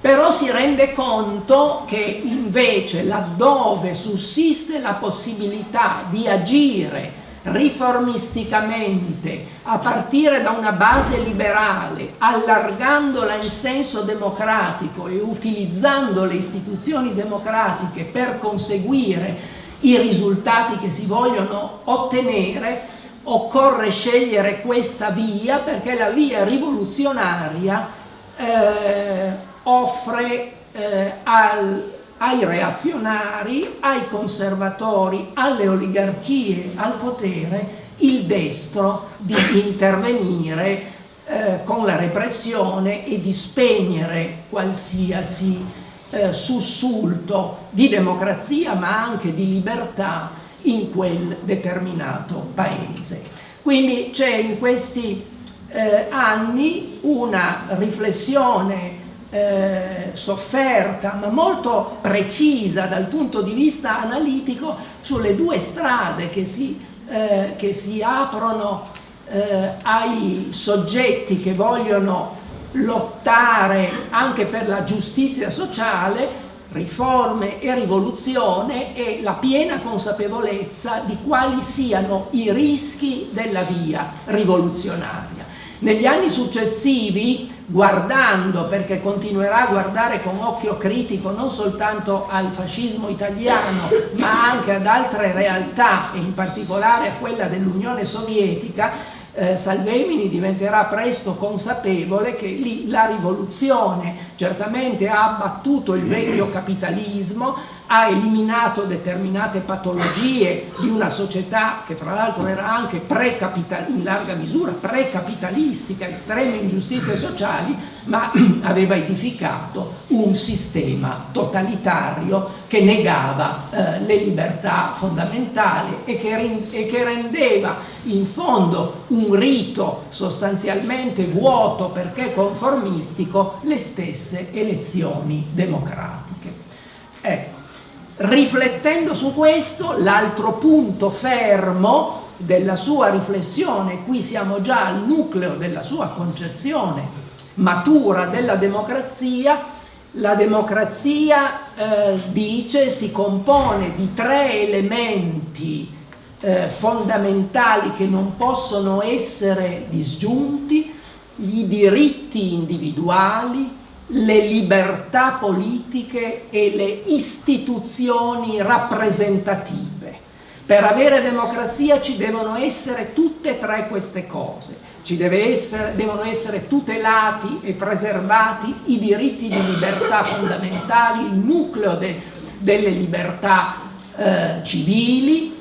Però si rende conto che invece laddove sussiste la possibilità di agire riformisticamente a partire da una base liberale, allargandola in senso democratico e utilizzando le istituzioni democratiche per conseguire i risultati che si vogliono ottenere, occorre scegliere questa via perché la via rivoluzionaria eh, offre eh, al ai reazionari, ai conservatori, alle oligarchie, al potere, il destro di intervenire eh, con la repressione e di spegnere qualsiasi eh, sussulto di democrazia ma anche di libertà in quel determinato paese. Quindi c'è in questi eh, anni una riflessione eh, sofferta ma molto precisa dal punto di vista analitico sulle due strade che si, eh, che si aprono eh, ai soggetti che vogliono lottare anche per la giustizia sociale riforme e rivoluzione e la piena consapevolezza di quali siano i rischi della via rivoluzionaria. Negli anni successivi guardando, perché continuerà a guardare con occhio critico non soltanto al fascismo italiano, ma anche ad altre realtà, e in particolare a quella dell'Unione Sovietica, eh, Salvemini diventerà presto consapevole che lì la rivoluzione certamente ha abbattuto il vecchio capitalismo, ha eliminato determinate patologie di una società che fra l'altro era anche in larga misura precapitalistica, estreme ingiustizie sociali, ma aveva edificato un sistema totalitario che negava eh, le libertà fondamentali e che, e che rendeva in fondo un rito sostanzialmente vuoto perché conformistico le stesse elezioni democratiche. Ecco. Riflettendo su questo, l'altro punto fermo della sua riflessione, qui siamo già al nucleo della sua concezione matura della democrazia, la democrazia eh, dice si compone di tre elementi eh, fondamentali che non possono essere disgiunti, i diritti individuali, le libertà politiche e le istituzioni rappresentative. Per avere democrazia ci devono essere tutte e tre queste cose. Ci essere, devono essere tutelati e preservati i diritti di libertà fondamentali, il nucleo de, delle libertà eh, civili,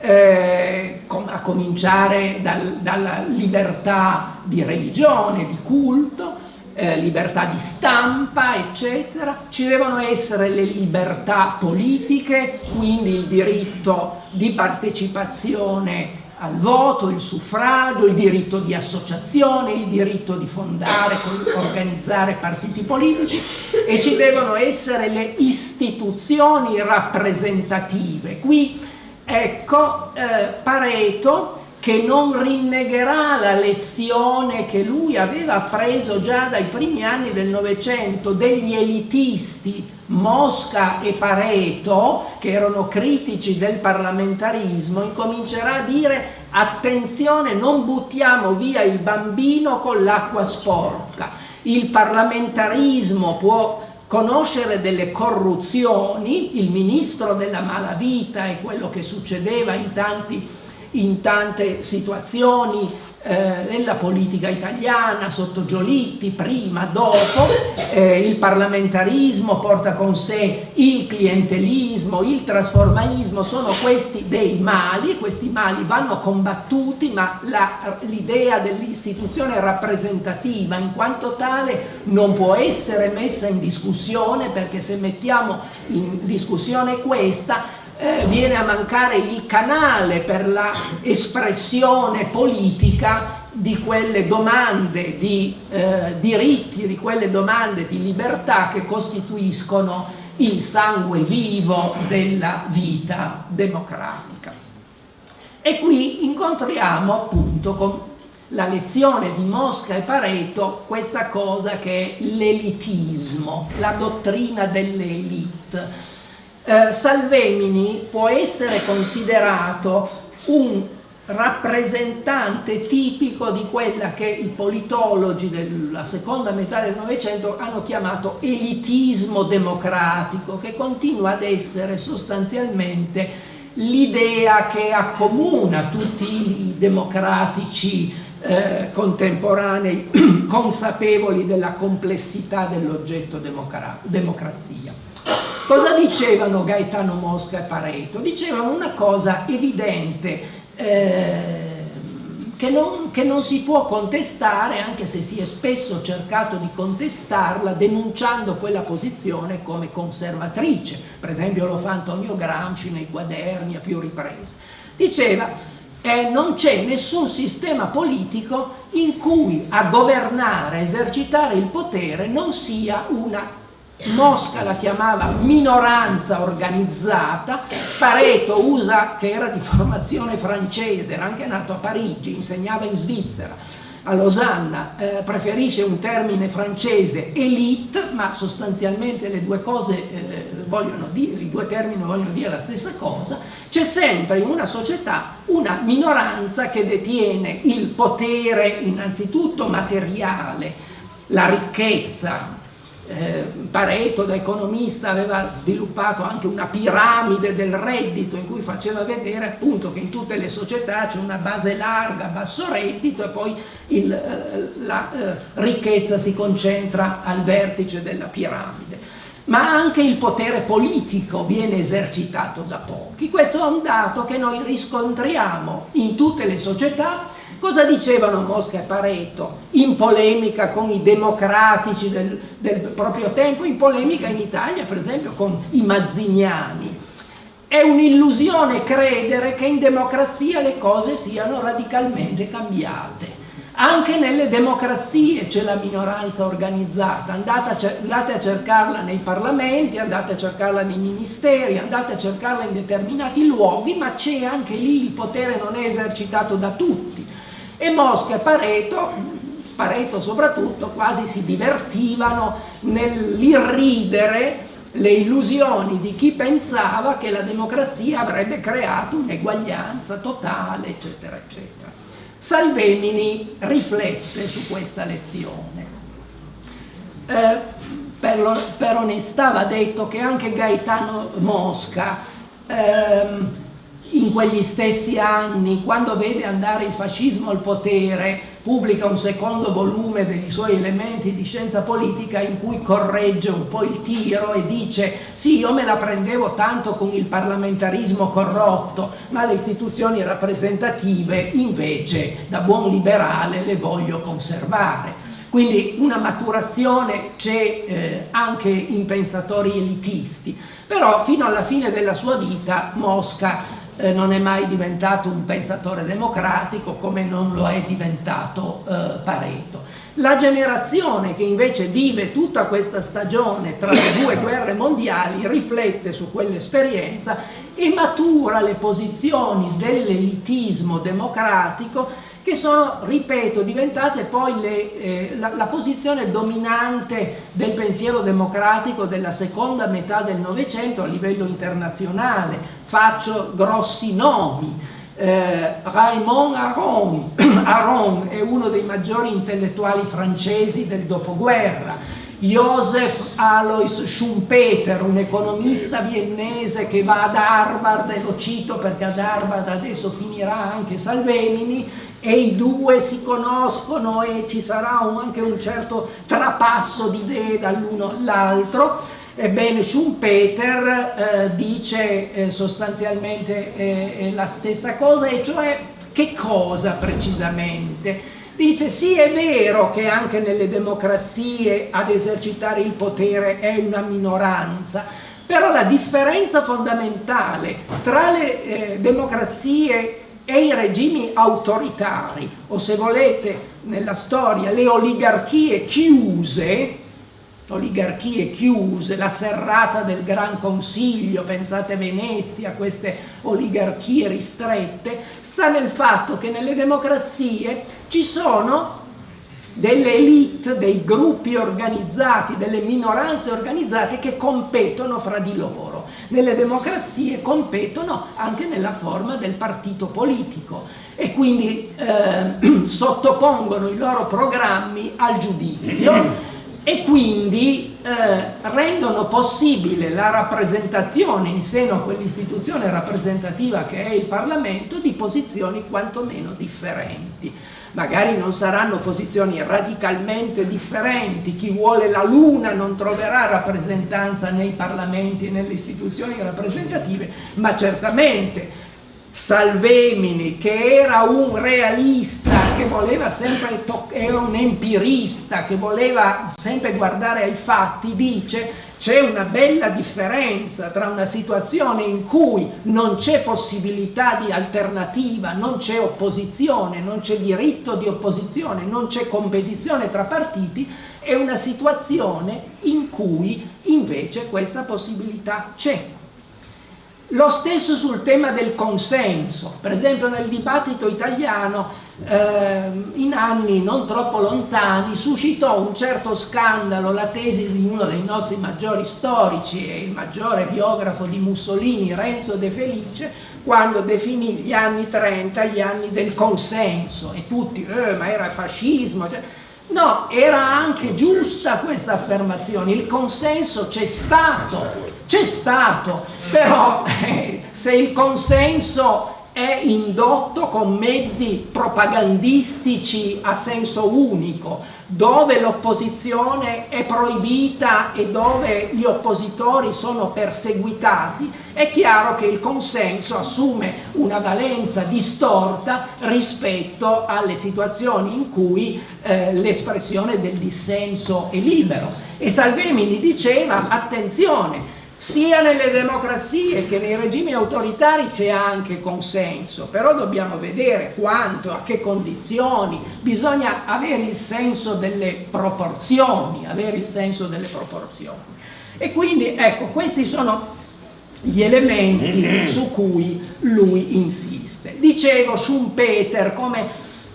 eh, a cominciare dal, dalla libertà di religione, di culto, eh, libertà di stampa, eccetera. Ci devono essere le libertà politiche, quindi il diritto di partecipazione al voto, il suffragio, il diritto di associazione, il diritto di fondare, organizzare partiti politici e ci devono essere le istituzioni rappresentative. Qui ecco eh, Pareto che non rinnegherà la lezione che lui aveva appreso già dai primi anni del Novecento degli elitisti Mosca e Pareto, che erano critici del parlamentarismo, incomincerà a dire attenzione non buttiamo via il bambino con l'acqua sporca, il parlamentarismo può conoscere delle corruzioni, il ministro della malavita è quello che succedeva in tanti in tante situazioni eh, nella politica italiana, sotto Giolitti, prima, dopo, eh, il parlamentarismo porta con sé il clientelismo, il trasformismo, sono questi dei mali, questi mali vanno combattuti, ma l'idea dell'istituzione rappresentativa in quanto tale non può essere messa in discussione perché se mettiamo in discussione questa eh, viene a mancare il canale per la espressione politica di quelle domande di eh, diritti, di quelle domande di libertà che costituiscono il sangue vivo della vita democratica. E qui incontriamo appunto con la lezione di Mosca e Pareto questa cosa che è l'elitismo, la dottrina dell'elite. Eh, Salvemini può essere considerato un rappresentante tipico di quella che i politologi della seconda metà del Novecento hanno chiamato elitismo democratico, che continua ad essere sostanzialmente l'idea che accomuna tutti i democratici eh, contemporanei consapevoli della complessità dell'oggetto democra democrazia. Cosa dicevano Gaetano Mosca e Pareto? Dicevano una cosa evidente, eh, che, non, che non si può contestare, anche se si è spesso cercato di contestarla, denunciando quella posizione come conservatrice. Per esempio lo fa Antonio Gramsci nei quaderni a più riprese. Diceva, eh, non c'è nessun sistema politico in cui a governare, esercitare il potere non sia una Mosca la chiamava minoranza organizzata, Pareto usa, che era di formazione francese, era anche nato a Parigi, insegnava in Svizzera, a Losanna, eh, preferisce un termine francese elite, ma sostanzialmente le due cose eh, vogliono dire, i due termini vogliono dire la stessa cosa, c'è sempre in una società una minoranza che detiene il potere innanzitutto materiale, la ricchezza, eh, Pareto da economista aveva sviluppato anche una piramide del reddito in cui faceva vedere appunto che in tutte le società c'è una base larga, basso reddito e poi il, eh, la eh, ricchezza si concentra al vertice della piramide. Ma anche il potere politico viene esercitato da pochi. Questo è un dato che noi riscontriamo in tutte le società Cosa dicevano Mosca e Pareto in polemica con i democratici del, del proprio tempo, in polemica in Italia per esempio con i mazziniani? È un'illusione credere che in democrazia le cose siano radicalmente cambiate. Anche nelle democrazie c'è la minoranza organizzata, andate a, andate a, cercarla nei parlamenti, andate a cercarla nei ministeri, andate a cercarla in determinati luoghi, ma c'è anche lì il potere non è esercitato da tutti e Mosca e Pareto, Pareto soprattutto, quasi si divertivano nell'irridere le illusioni di chi pensava che la democrazia avrebbe creato un'eguaglianza totale, eccetera, eccetera. Salvemini riflette su questa lezione. Eh, per, lo, per, onestà va detto che anche Gaetano Mosca ehm, in quegli stessi anni, quando vede andare il fascismo al potere, pubblica un secondo volume dei suoi elementi di scienza politica in cui corregge un po' il tiro e dice sì, io me la prendevo tanto con il parlamentarismo corrotto, ma le istituzioni rappresentative invece da buon liberale le voglio conservare. Quindi una maturazione c'è eh, anche in pensatori elitisti, però fino alla fine della sua vita Mosca eh, non è mai diventato un pensatore democratico come non lo è diventato eh, Pareto. La generazione che invece vive tutta questa stagione tra le due guerre mondiali riflette su quell'esperienza e matura le posizioni dell'elitismo democratico che sono, ripeto, diventate poi le, eh, la, la, posizione dominante del pensiero democratico della seconda metà del Novecento a livello internazionale. Faccio grossi nomi. Eh, Raymond Aron, Aron è uno dei maggiori intellettuali francesi del dopoguerra. Joseph Alois Schumpeter, un economista viennese che va ad Harvard, e lo cito perché ad Harvard adesso finirà anche Salvemini, e i due si conoscono e ci sarà un, anche un certo trapasso di idee dall'uno all'altro. Ebbene, Schumpeter eh, dice eh, sostanzialmente eh, la stessa cosa, e cioè che cosa precisamente? Dice sì è vero che anche nelle democrazie ad esercitare il potere è una minoranza, Però la differenza fondamentale tra le eh, democrazie e i regimi autoritari, o se volete nella storia le oligarchie chiuse, oligarchie chiuse, la serrata del Gran Consiglio, pensate Venezia, queste oligarchie ristrette, sta nel fatto che nelle democrazie ci sono delle elite, dei gruppi organizzati, delle minoranze organizzate che competono fra di loro. Nelle democrazie competono anche nella forma del partito politico e quindi eh, sottopongono i loro programmi al giudizio e quindi eh, rendono possibile la rappresentazione in seno a quell'istituzione rappresentativa che è il Parlamento di posizioni quantomeno differenti. Magari non saranno posizioni radicalmente differenti, chi vuole la Luna non troverà rappresentanza nei parlamenti e nelle istituzioni rappresentative, ma certamente Salvemini, che era un realista, che voleva sempre, era un empirista, che voleva sempre guardare ai fatti, dice c'è una bella differenza tra una situazione in cui non c'è possibilità di alternativa, non c'è opposizione, non c'è diritto di opposizione, non c'è competizione tra partiti e una situazione in cui invece questa possibilità c'è. Lo stesso sul tema del consenso, per esempio nel dibattito italiano eh, in anni non troppo lontani suscitò un certo scandalo la tesi di uno dei nostri maggiori storici e il maggiore biografo di Mussolini, Renzo De Felice, quando definì gli anni 30 gli anni del consenso. E tutti, eh, ma era fascismo, cioè, No, era anche giusta questa affermazione, il consenso c'è stato, c'è stato, però eh, se il consenso è indotto con mezzi propagandistici a senso unico, dove l'opposizione è proibita e dove gli oppositori sono perseguitati, è chiaro che il consenso assume una valenza distorta rispetto alle situazioni in cui eh, l'espressione del dissenso è libero. E Salvemini diceva, attenzione, sia nelle democrazie che nei regimi autoritari c'è anche consenso, però dobbiamo vedere quanto, a che condizioni, bisogna avere il senso delle proporzioni, avere il senso delle proporzioni. E quindi ecco, questi sono gli elementi su cui lui insiste. Dicevo Schumpeter come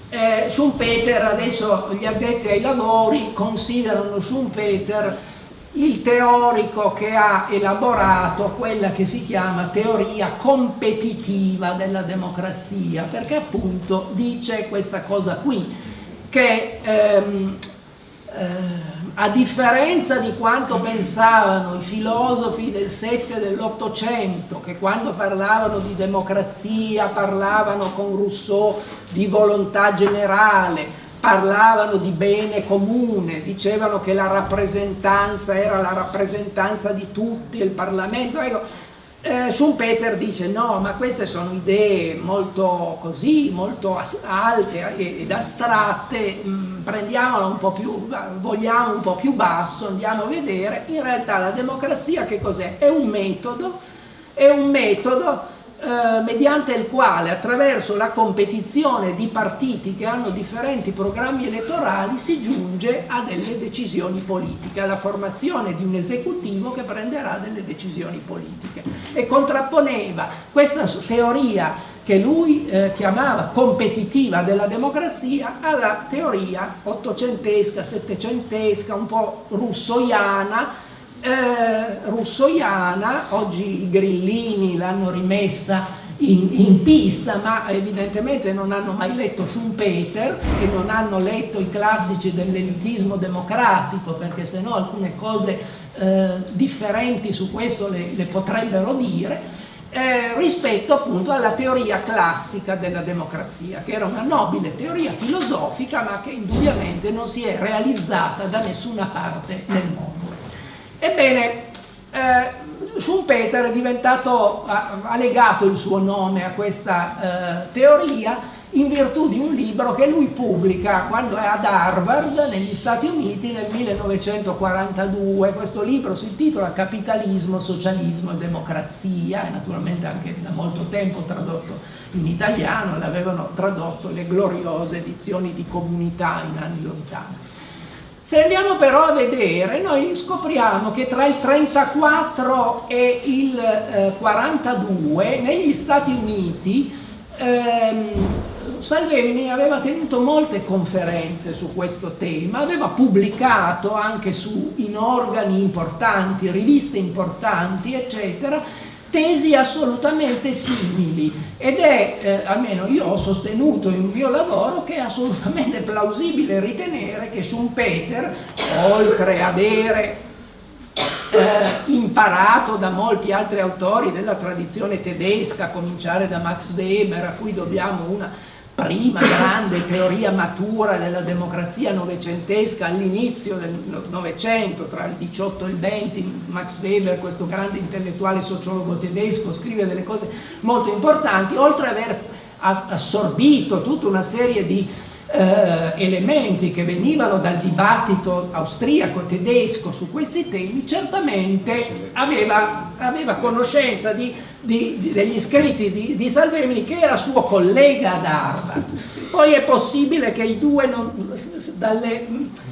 eh, Schumpeter adesso gli addetti ai lavori considerano Schumpeter il teorico che ha elaborato quella che si chiama teoria competitiva della democrazia, perché appunto dice questa cosa qui, che ehm, eh, a differenza di quanto pensavano i filosofi del 7 e dell'Ottocento, che quando parlavano di democrazia parlavano con Rousseau di volontà generale, parlavano di bene comune, dicevano che la rappresentanza era la rappresentanza di tutti, il Parlamento. Ecco, eh, Schumpeter dice no, ma queste sono idee molto così, molto alte ed astratte, mm, prendiamola un po' più, vogliamo un po' più basso, andiamo a vedere, in realtà la democrazia che cos'è? È un metodo, è un metodo eh, mediante il quale attraverso la competizione di partiti che hanno differenti programmi elettorali si giunge a delle decisioni politiche, alla formazione di un esecutivo che prenderà delle decisioni politiche. E contrapponeva questa teoria che lui eh, chiamava competitiva della democrazia alla teoria ottocentesca, settecentesca, un po' russoiana eh, russoiana, oggi i grillini l'hanno rimessa in, in, pista, ma evidentemente non hanno mai letto Schumpeter e non hanno letto i classici dell'elitismo democratico, perché se no alcune cose eh, differenti su questo le, le potrebbero dire, eh, rispetto appunto alla teoria classica della democrazia, che era una nobile teoria filosofica, ma che indubbiamente non si è realizzata da nessuna parte nel mondo. Ebbene, eh, Schumpeter è diventato, ha, ha, legato il suo nome a questa eh, teoria in virtù di un libro che lui pubblica quando è ad Harvard negli Stati Uniti nel 1942. Questo libro si intitola Capitalismo, Socialismo e Democrazia, e naturalmente anche da molto tempo tradotto in italiano, l'avevano tradotto le gloriose edizioni di comunità in anni lontani. Se andiamo però a vedere, noi scopriamo che tra il 34 e il eh, 42 negli Stati Uniti ehm, Salvini aveva tenuto molte conferenze su questo tema, aveva pubblicato anche su, in organi importanti, riviste importanti, eccetera, tesi assolutamente simili. Ed è, eh, almeno io ho sostenuto in un mio lavoro, che è assolutamente plausibile ritenere che Schumpeter, oltre ad avere eh, imparato da molti altri autori della tradizione tedesca, a cominciare da Max Weber, a cui dobbiamo una prima grande teoria matura della democrazia novecentesca all'inizio del Novecento, tra il 18 e il 20, Max Weber, questo grande intellettuale sociologo tedesco, scrive delle cose molto importanti, oltre ad aver assorbito tutta una serie di eh, elementi che venivano dal dibattito austriaco tedesco su questi temi, certamente aveva, aveva conoscenza di, di, di, degli scritti di, Salvemini che era suo collega ad Harvard. Poi è possibile che i due, non, dalle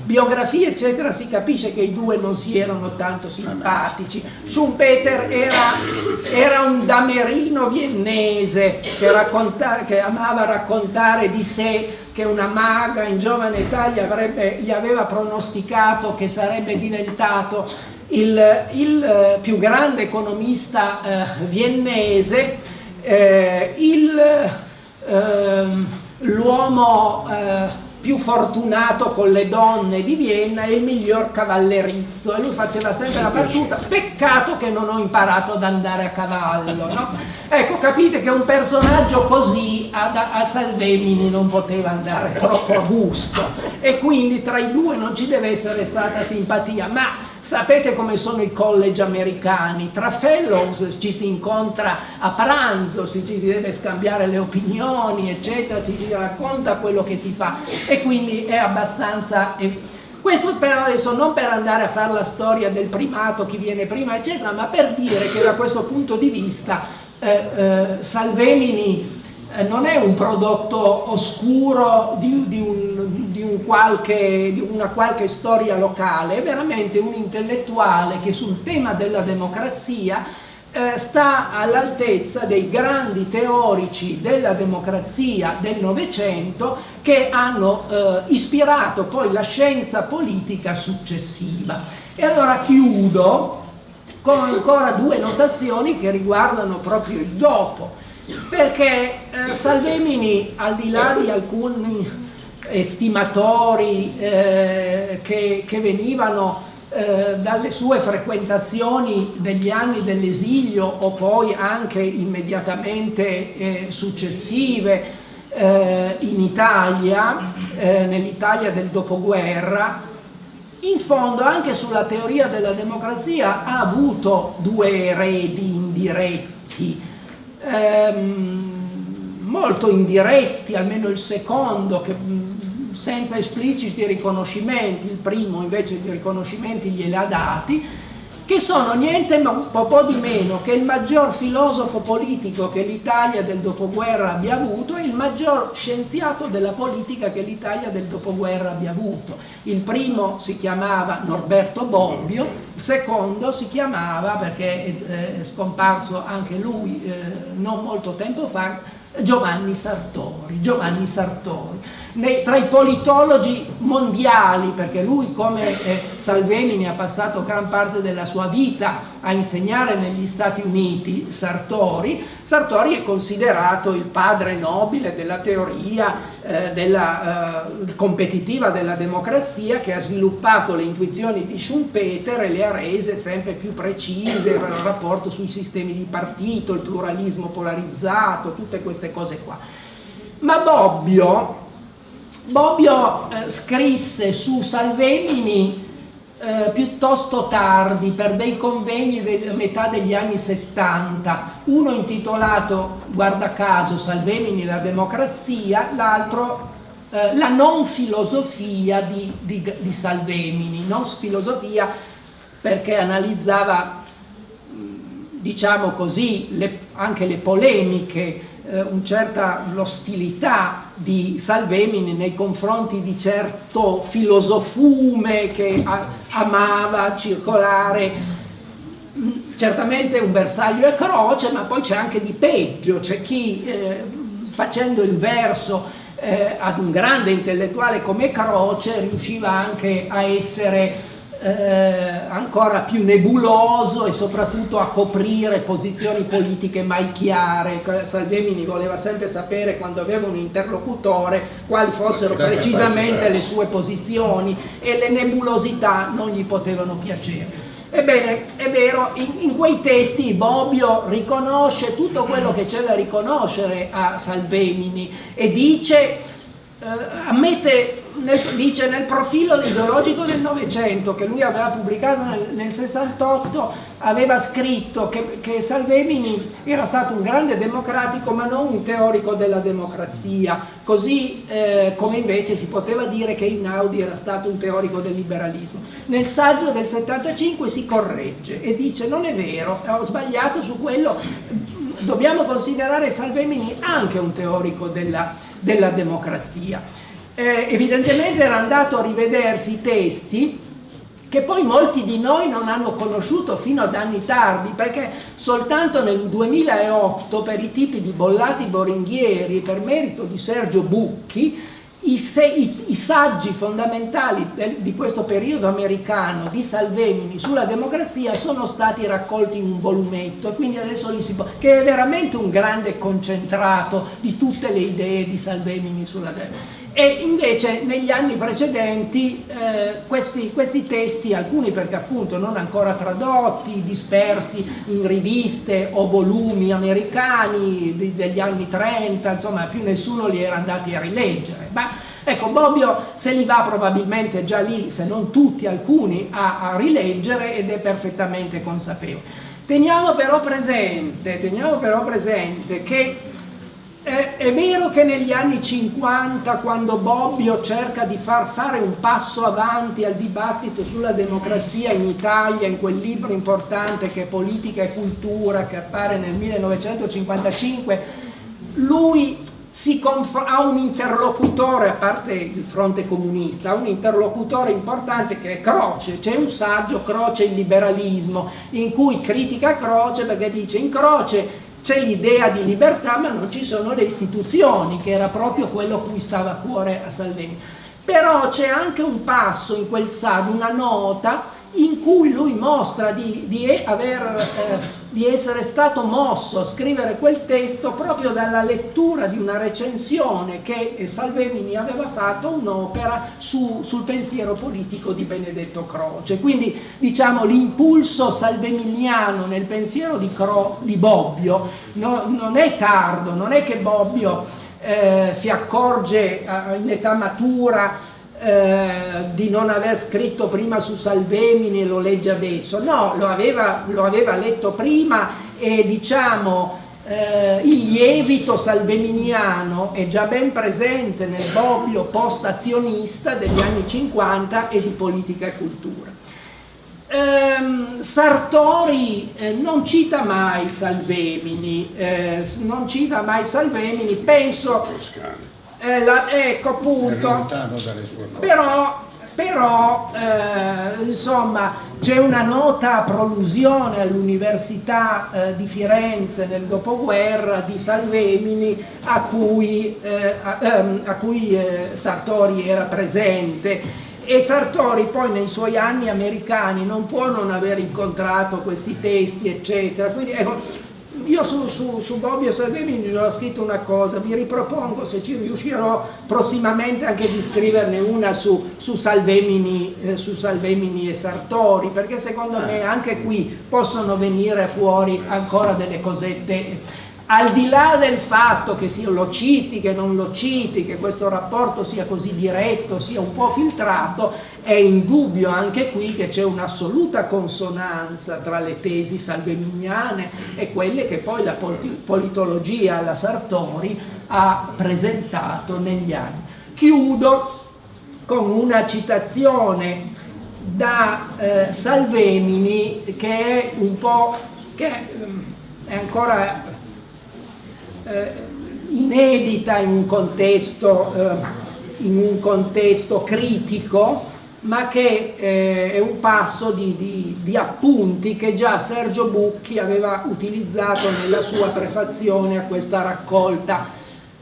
biografie eccetera, si capisce che i due non si erano tanto simpatici. Schumpeter era, era un damerino viennese che, che amava raccontare di sé che una maga in giovane età gli, avrebbe, gli aveva pronosticato che sarebbe diventato il, il eh, più grande economista eh, viennese, eh, ehm, l'uomo eh, più fortunato con le donne di Vienna e il miglior cavallerizzo e lui faceva sempre la battuta peccato che non ho imparato ad andare a cavallo no? ecco capite che un personaggio così a, a Salvemini non poteva andare troppo a gusto. E quindi tra i due non ci deve essere stata simpatia. Ma Sapete come sono i college americani, tra fellows ci si incontra a pranzo, si, ci deve scambiare le opinioni, eccetera, ci si racconta quello che si fa. E quindi è abbastanza... Questo però adesso non per andare a fare la storia del primato, chi viene prima, eccetera, ma per dire che da questo punto di vista eh, eh, Salvemini eh, non è un prodotto oscuro di, di, un, di, un qualche, di, una qualche storia locale, è veramente un intellettuale che sul tema della democrazia eh, sta all'altezza dei grandi teorici della democrazia del Novecento che hanno eh, ispirato poi la scienza politica successiva. E allora chiudo con ancora due notazioni che riguardano proprio il dopo. Perché eh, Salvemini al di là di alcuni estimatori eh, che, che, venivano eh, dalle sue frequentazioni degli anni dell'esilio o poi anche immediatamente eh, successive eh, in Italia, eh, nell'Italia del dopoguerra, in fondo anche sulla teoria della democrazia ha avuto due eredi indiretti ehm, molto indiretti, almeno il secondo, che, senza espliciti riconoscimenti, il primo invece di riconoscimenti glieli ha dati, che sono niente un po' di meno che il maggior filosofo politico che l'Italia del dopoguerra abbia avuto e il maggior scienziato della politica che l'Italia del dopoguerra abbia avuto. Il primo si chiamava Norberto Bobbio, il secondo si chiamava, perché è scomparso anche lui eh, non molto tempo fa, Giovanni Sartori. Giovanni Sartori nei, tra i politologi mondiali, perché lui come eh, Salvemini ha passato gran parte della sua vita a insegnare negli Stati Uniti, Sartori, Sartori è considerato il padre nobile della teoria eh, della, eh, competitiva della democrazia che ha sviluppato le intuizioni di Schumpeter e le ha rese sempre più precise, il rapporto sui sistemi di partito, il pluralismo polarizzato, tutte queste cose qua. Ma Bobbio Bobbio eh, scrisse su Salvemini eh, piuttosto tardi per dei convegni della metà degli anni 70, uno intitolato, guarda caso, Salvemini la democrazia, l'altro eh, la non filosofia di, di, di, Salvemini, non filosofia perché analizzava, diciamo così, le, anche le polemiche, eh, un certa l'ostilità di Salvemini nei confronti di certo filosofume che amava circolare. Certamente un bersaglio e croce, ma poi c'è anche di peggio, c'è chi eh, facendo il verso eh, ad un grande intellettuale come Croce riusciva anche a essere eh, ancora più nebuloso e soprattutto a coprire posizioni politiche mai chiare. Salvemini voleva sempre sapere quando aveva un interlocutore quali fossero precisamente le sue posizioni e le nebulosità non gli potevano piacere. Ebbene, è vero, in, in, quei testi Bobbio riconosce tutto quello che c'è da riconoscere a Salvemini e dice, eh, ammette nel, dice nel profilo ideologico del Novecento che lui aveva pubblicato nel, nel 68 aveva scritto che, che, Salvemini era stato un grande democratico ma non un teorico della democrazia. Così eh, come invece si poteva dire che Inaudi era stato un teorico del liberalismo. Nel saggio del 75 si corregge e dice non è vero ho sbagliato su quello. Dobbiamo considerare Salvemini anche un teorico della, della democrazia eh, evidentemente era andato a rivedersi i testi che poi molti di noi non hanno conosciuto fino ad anni tardi, perché soltanto nel 2008 per i tipi di Bollati Boringhieri, per merito di Sergio Bucchi, i, se, i, i saggi fondamentali del, di questo periodo americano di Salvemini sulla democrazia sono stati raccolti in un volumetto, quindi adesso li si può, che è veramente un grande concentrato di tutte le idee di Salvemini sulla democrazia e invece negli anni precedenti eh, questi, questi, testi, alcuni perché appunto non ancora tradotti, dispersi in riviste o volumi americani di, degli anni 30, insomma più nessuno li era andati a rileggere. Ma ecco, Bobbio se li va probabilmente già lì, se non tutti, alcuni, a, a rileggere ed è perfettamente consapevole. Teniamo però presente, teniamo però presente che è, è, vero che negli anni 50, quando Bobbio cerca di far fare un passo avanti al dibattito sulla democrazia in Italia, in quel libro importante che è Politica e Cultura, che appare nel 1955, lui ha un interlocutore, a parte il fronte comunista, ha un interlocutore importante che è Croce, c'è un saggio Croce il liberalismo, in cui critica Croce perché dice in Croce c'è l'idea di libertà ma non ci sono le istituzioni, che era proprio quello a cui stava a cuore a Salvini. Però c'è anche un passo in quel saggio, una nota in cui lui mostra di, di, aver, eh, di, essere stato mosso a scrivere quel testo proprio dalla lettura di una recensione che Salvemini aveva fatto un'opera su, sul pensiero politico di Benedetto Croce. Quindi diciamo l'impulso salveminiano nel pensiero di, Cro, di Bobbio no, non è tardo, non è che Bobbio eh, si accorge eh, in età matura eh, di non aver scritto prima su Salvemini e lo legge adesso, no, lo aveva, lo aveva letto prima e diciamo eh, il lievito salveminiano è già ben presente nel bobbio post-azionista degli anni 50 e di politica e cultura. Eh, Sartori eh, non cita mai Salvemini, eh, non cita mai Salvemini, penso eh, la, ecco appunto, però, però eh, insomma c'è una nota prolusione all'Università eh, di Firenze nel dopoguerra di Salvemini a cui, eh, a, ehm, a cui eh, Sartori era presente. E Sartori poi nei suoi anni americani non può non aver incontrato questi testi eccetera. Quindi ecco, io su, su, su Bobbio Salvemini ho scritto una cosa, vi ripropongo se ci riuscirò prossimamente anche di scriverne una su, su, Salvemini, eh, su Salvemini, e Sartori, perché secondo me anche qui possono venire fuori ancora delle cosette al di là del fatto che sia lo citi, che non lo citi, che questo rapporto sia così diretto, sia un po' filtrato, è indubbio anche qui che c'è un'assoluta consonanza tra le tesi salveminiane e quelle che poi la politologia alla Sartori ha presentato negli anni. Chiudo con una citazione da eh, Salvemini che è un po' che è ancora eh, inedita in un contesto, eh, in un contesto critico, ma che eh, è un passo di, di, di, appunti che già Sergio Bucchi aveva utilizzato nella sua prefazione a questa raccolta,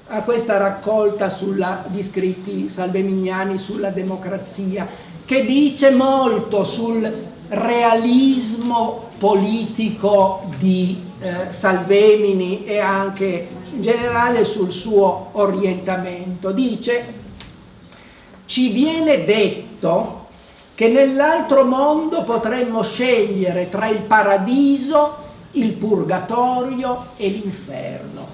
a questa raccolta sulla, di scritti salveminiani sulla democrazia, che dice molto sul realismo politico di eh, Salvemini e anche in generale sul suo orientamento. Dice, ci viene detto che nell'altro mondo potremmo scegliere tra il paradiso, il purgatorio e l'inferno.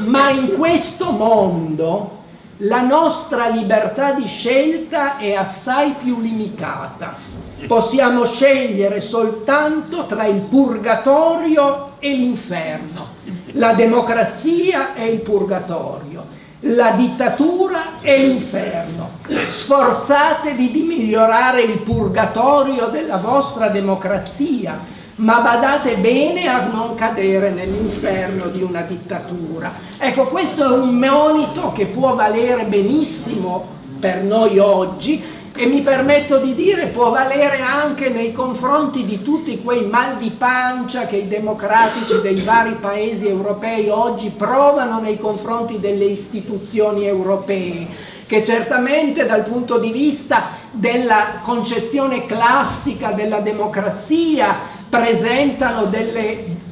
Ma in questo mondo la nostra libertà di scelta è assai più limitata possiamo scegliere soltanto tra il purgatorio e l'inferno, la democrazia e il purgatorio, la dittatura e l'inferno. Sforzatevi di migliorare il purgatorio della vostra democrazia, ma badate bene a non cadere nell'inferno di una dittatura. Ecco, questo è un monito che può valere benissimo per noi oggi e mi permetto di dire può valere anche nei confronti di tutti quei mal di pancia che i democratici dei vari paesi europei oggi provano nei confronti delle istituzioni europee che certamente dal punto di vista della concezione classica della democrazia presentano delle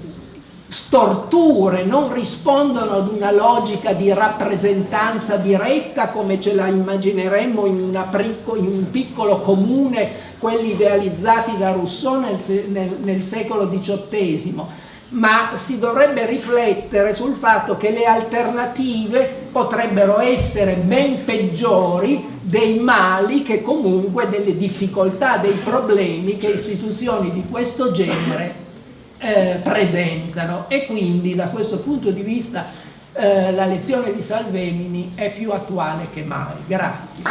storture, non rispondono ad una logica di rappresentanza diretta come ce la immagineremmo in, in un piccolo comune, quelli idealizzati da Rousseau nel, nel, nel secolo XVIII, ma si dovrebbe riflettere sul fatto che le alternative potrebbero essere ben peggiori dei mali che comunque delle difficoltà, dei problemi che istituzioni di questo genere eh, presentano e quindi da questo punto di vista eh, la lezione di Salvemini è più attuale che mai. Grazie.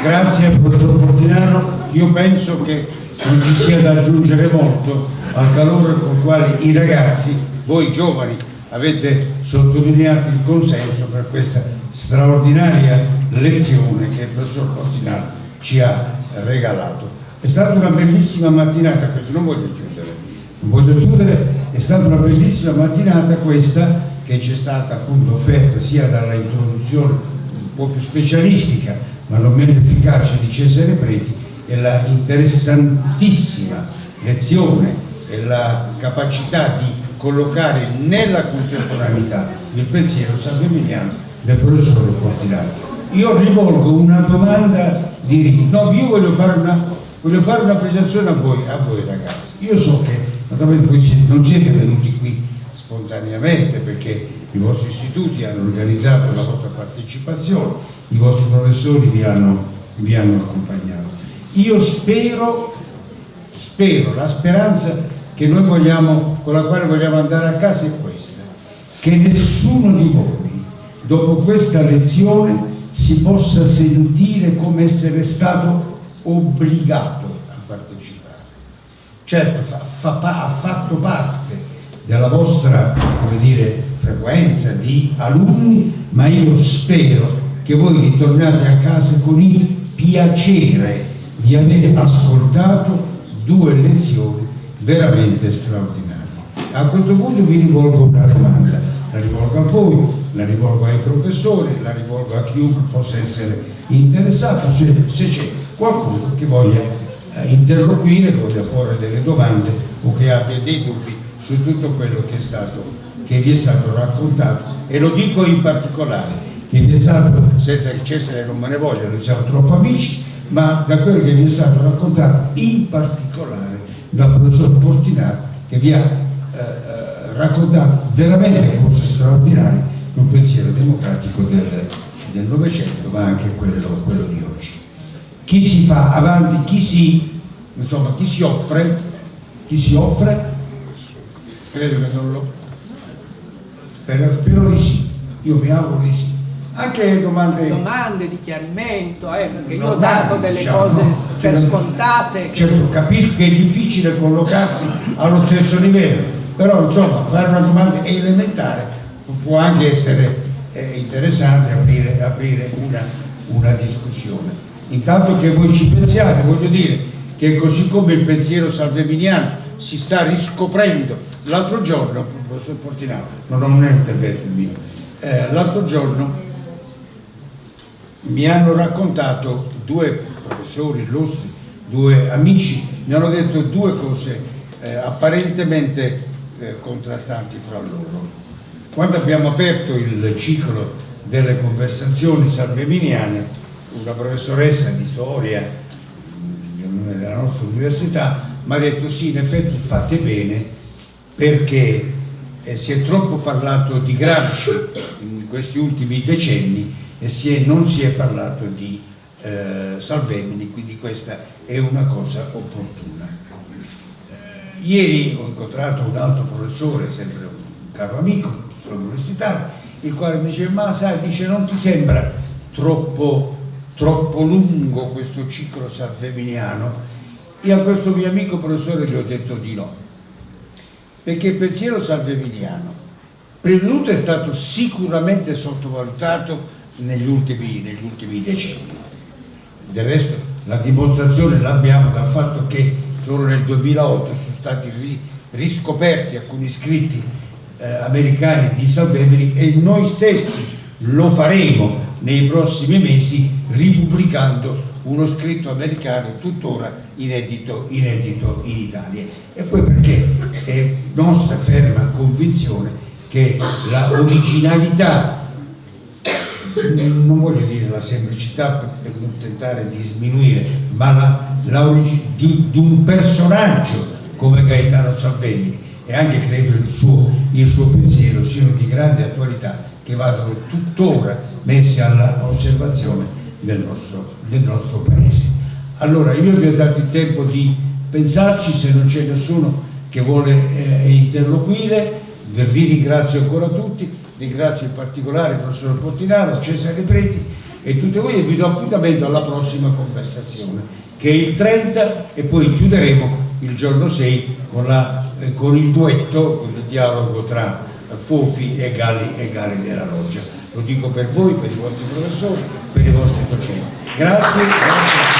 Grazie professor Portinaro, io penso che non ci sia da aggiungere molto al calore con il quale i ragazzi, voi giovani, avete sottolineato il consenso per questa straordinaria lezione che il professor Portinaro ci ha regalato. È stata una bellissima mattinata, questa. Non voglio chiudere, non voglio chiudere, è stata una bellissima mattinata questa che ci è stata appunto offerta sia dalla introduzione un po' più specialistica ma non meno efficace di Cesare Preti e la interessantissima lezione e la capacità di collocare nella contemporaneità il pensiero salveminiano del professore Portinaro. Io rivolgo una domanda di rito, no, io voglio fare una, voglio fare una presentazione a voi, a voi ragazzi. Io so che non siete venuti qui spontaneamente perché i vostri istituti hanno organizzato la vostra partecipazione, i vostri professori vi hanno, vi hanno accompagnato. Io spero, spero, la speranza vogliamo, con la quale vogliamo andare a casa è questa, che nessuno di voi dopo questa lezione si possa sentire come essere stato obbligato a partecipare. Certo, fa, fa, ha fatto parte della vostra dire, frequenza di alunni, ma io spero che voi ritornate a casa con il piacere di aver ascoltato due lezioni veramente straordinario. A questo punto vi rivolgo una domanda, la rivolgo a voi, la rivolgo ai professori, la rivolgo a chiunque possa essere interessato, se, se c'è qualcuno che voglia eh, interloquire, che voglia porre delle domande o che abbia dei dubbi su tutto quello che è stato che vi è stato raccontato e lo dico in particolare che vi è stato, senza che Cesare non me ne voglia, noi siamo troppo amici, ma da quello che vi è stato raccontato in particolare dal professor Portinaro che vi ha eh, eh raccontato veramente cose straordinarie sul pensiero democratico del Novecento ma anche quello, quello, di oggi. Chi si fa avanti, chi si, insomma, chi si offre, chi si offre, credo che non lo... Spero, spero di sì, io mi auguro di sì anche domande... Domande di chiarimento, eh, perché io ho dato delle diciamo, cose no, per certo, scontate. Certo, capisco che è difficile collocarsi allo stesso livello, però insomma fare una domanda elementare può anche essere eh, interessante aprire, aprire una, una discussione. Intanto che voi ci pensiate, voglio dire che così come il pensiero salveminiano si sta riscoprendo, l'altro giorno, professor Portinaro, non ho un intervento mio, eh, l'altro giorno mi hanno raccontato due professori illustri, due amici, mi hanno detto due cose eh, apparentemente eh, contrastanti fra loro. Quando abbiamo aperto il ciclo delle conversazioni salveminiane, una professoressa di storia della nostra università mi ha detto sì, in effetti fate bene perché eh, si è troppo parlato di Gramsci in questi ultimi decenni e si è, non si è parlato di eh, Salvemini, quindi questa è una cosa opportuna. Eh, ieri ho incontrato un altro professore, sempre un caro amico, professore universitario, il quale mi dice, ma sai, dice, non ti sembra troppo, troppo lungo questo ciclo salveminiano? Io a questo mio amico professore gli ho detto di no, perché il pensiero salveminiano, prima è stato sicuramente sottovalutato negli ultimi, negli ultimi decenni. Del resto la dimostrazione l'abbiamo dal fatto che solo nel 2008 sono stati riscoperti alcuni scritti eh, americani di Salvemini e noi stessi lo faremo nei prossimi mesi ripubblicando uno scritto americano tuttora inedito, inedito in Italia. E poi perché? È nostra ferma convinzione che la originalità non voglio dire la semplicità per, non tentare di sminuire, ma la, la di, di, un personaggio come Gaetano Salvemini e anche credo il suo, il suo pensiero siano di grande attualità che vadano tuttora messi all'osservazione del nostro, del nostro paese. Allora io vi ho dato il tempo di pensarci se non c'è nessuno che vuole eh, interloquire, vi ringrazio ancora tutti ringrazio in particolare il professor Portinaro, Cesare Preti e tutti voi e vi do appuntamento alla prossima conversazione che è il 30 e poi chiuderemo il giorno 6 con, la, eh, con il duetto, con il dialogo tra Fofi e Galli, e Galli della Loggia. Lo dico per voi, per i vostri professori, per i vostri docenti. Grazie. grazie.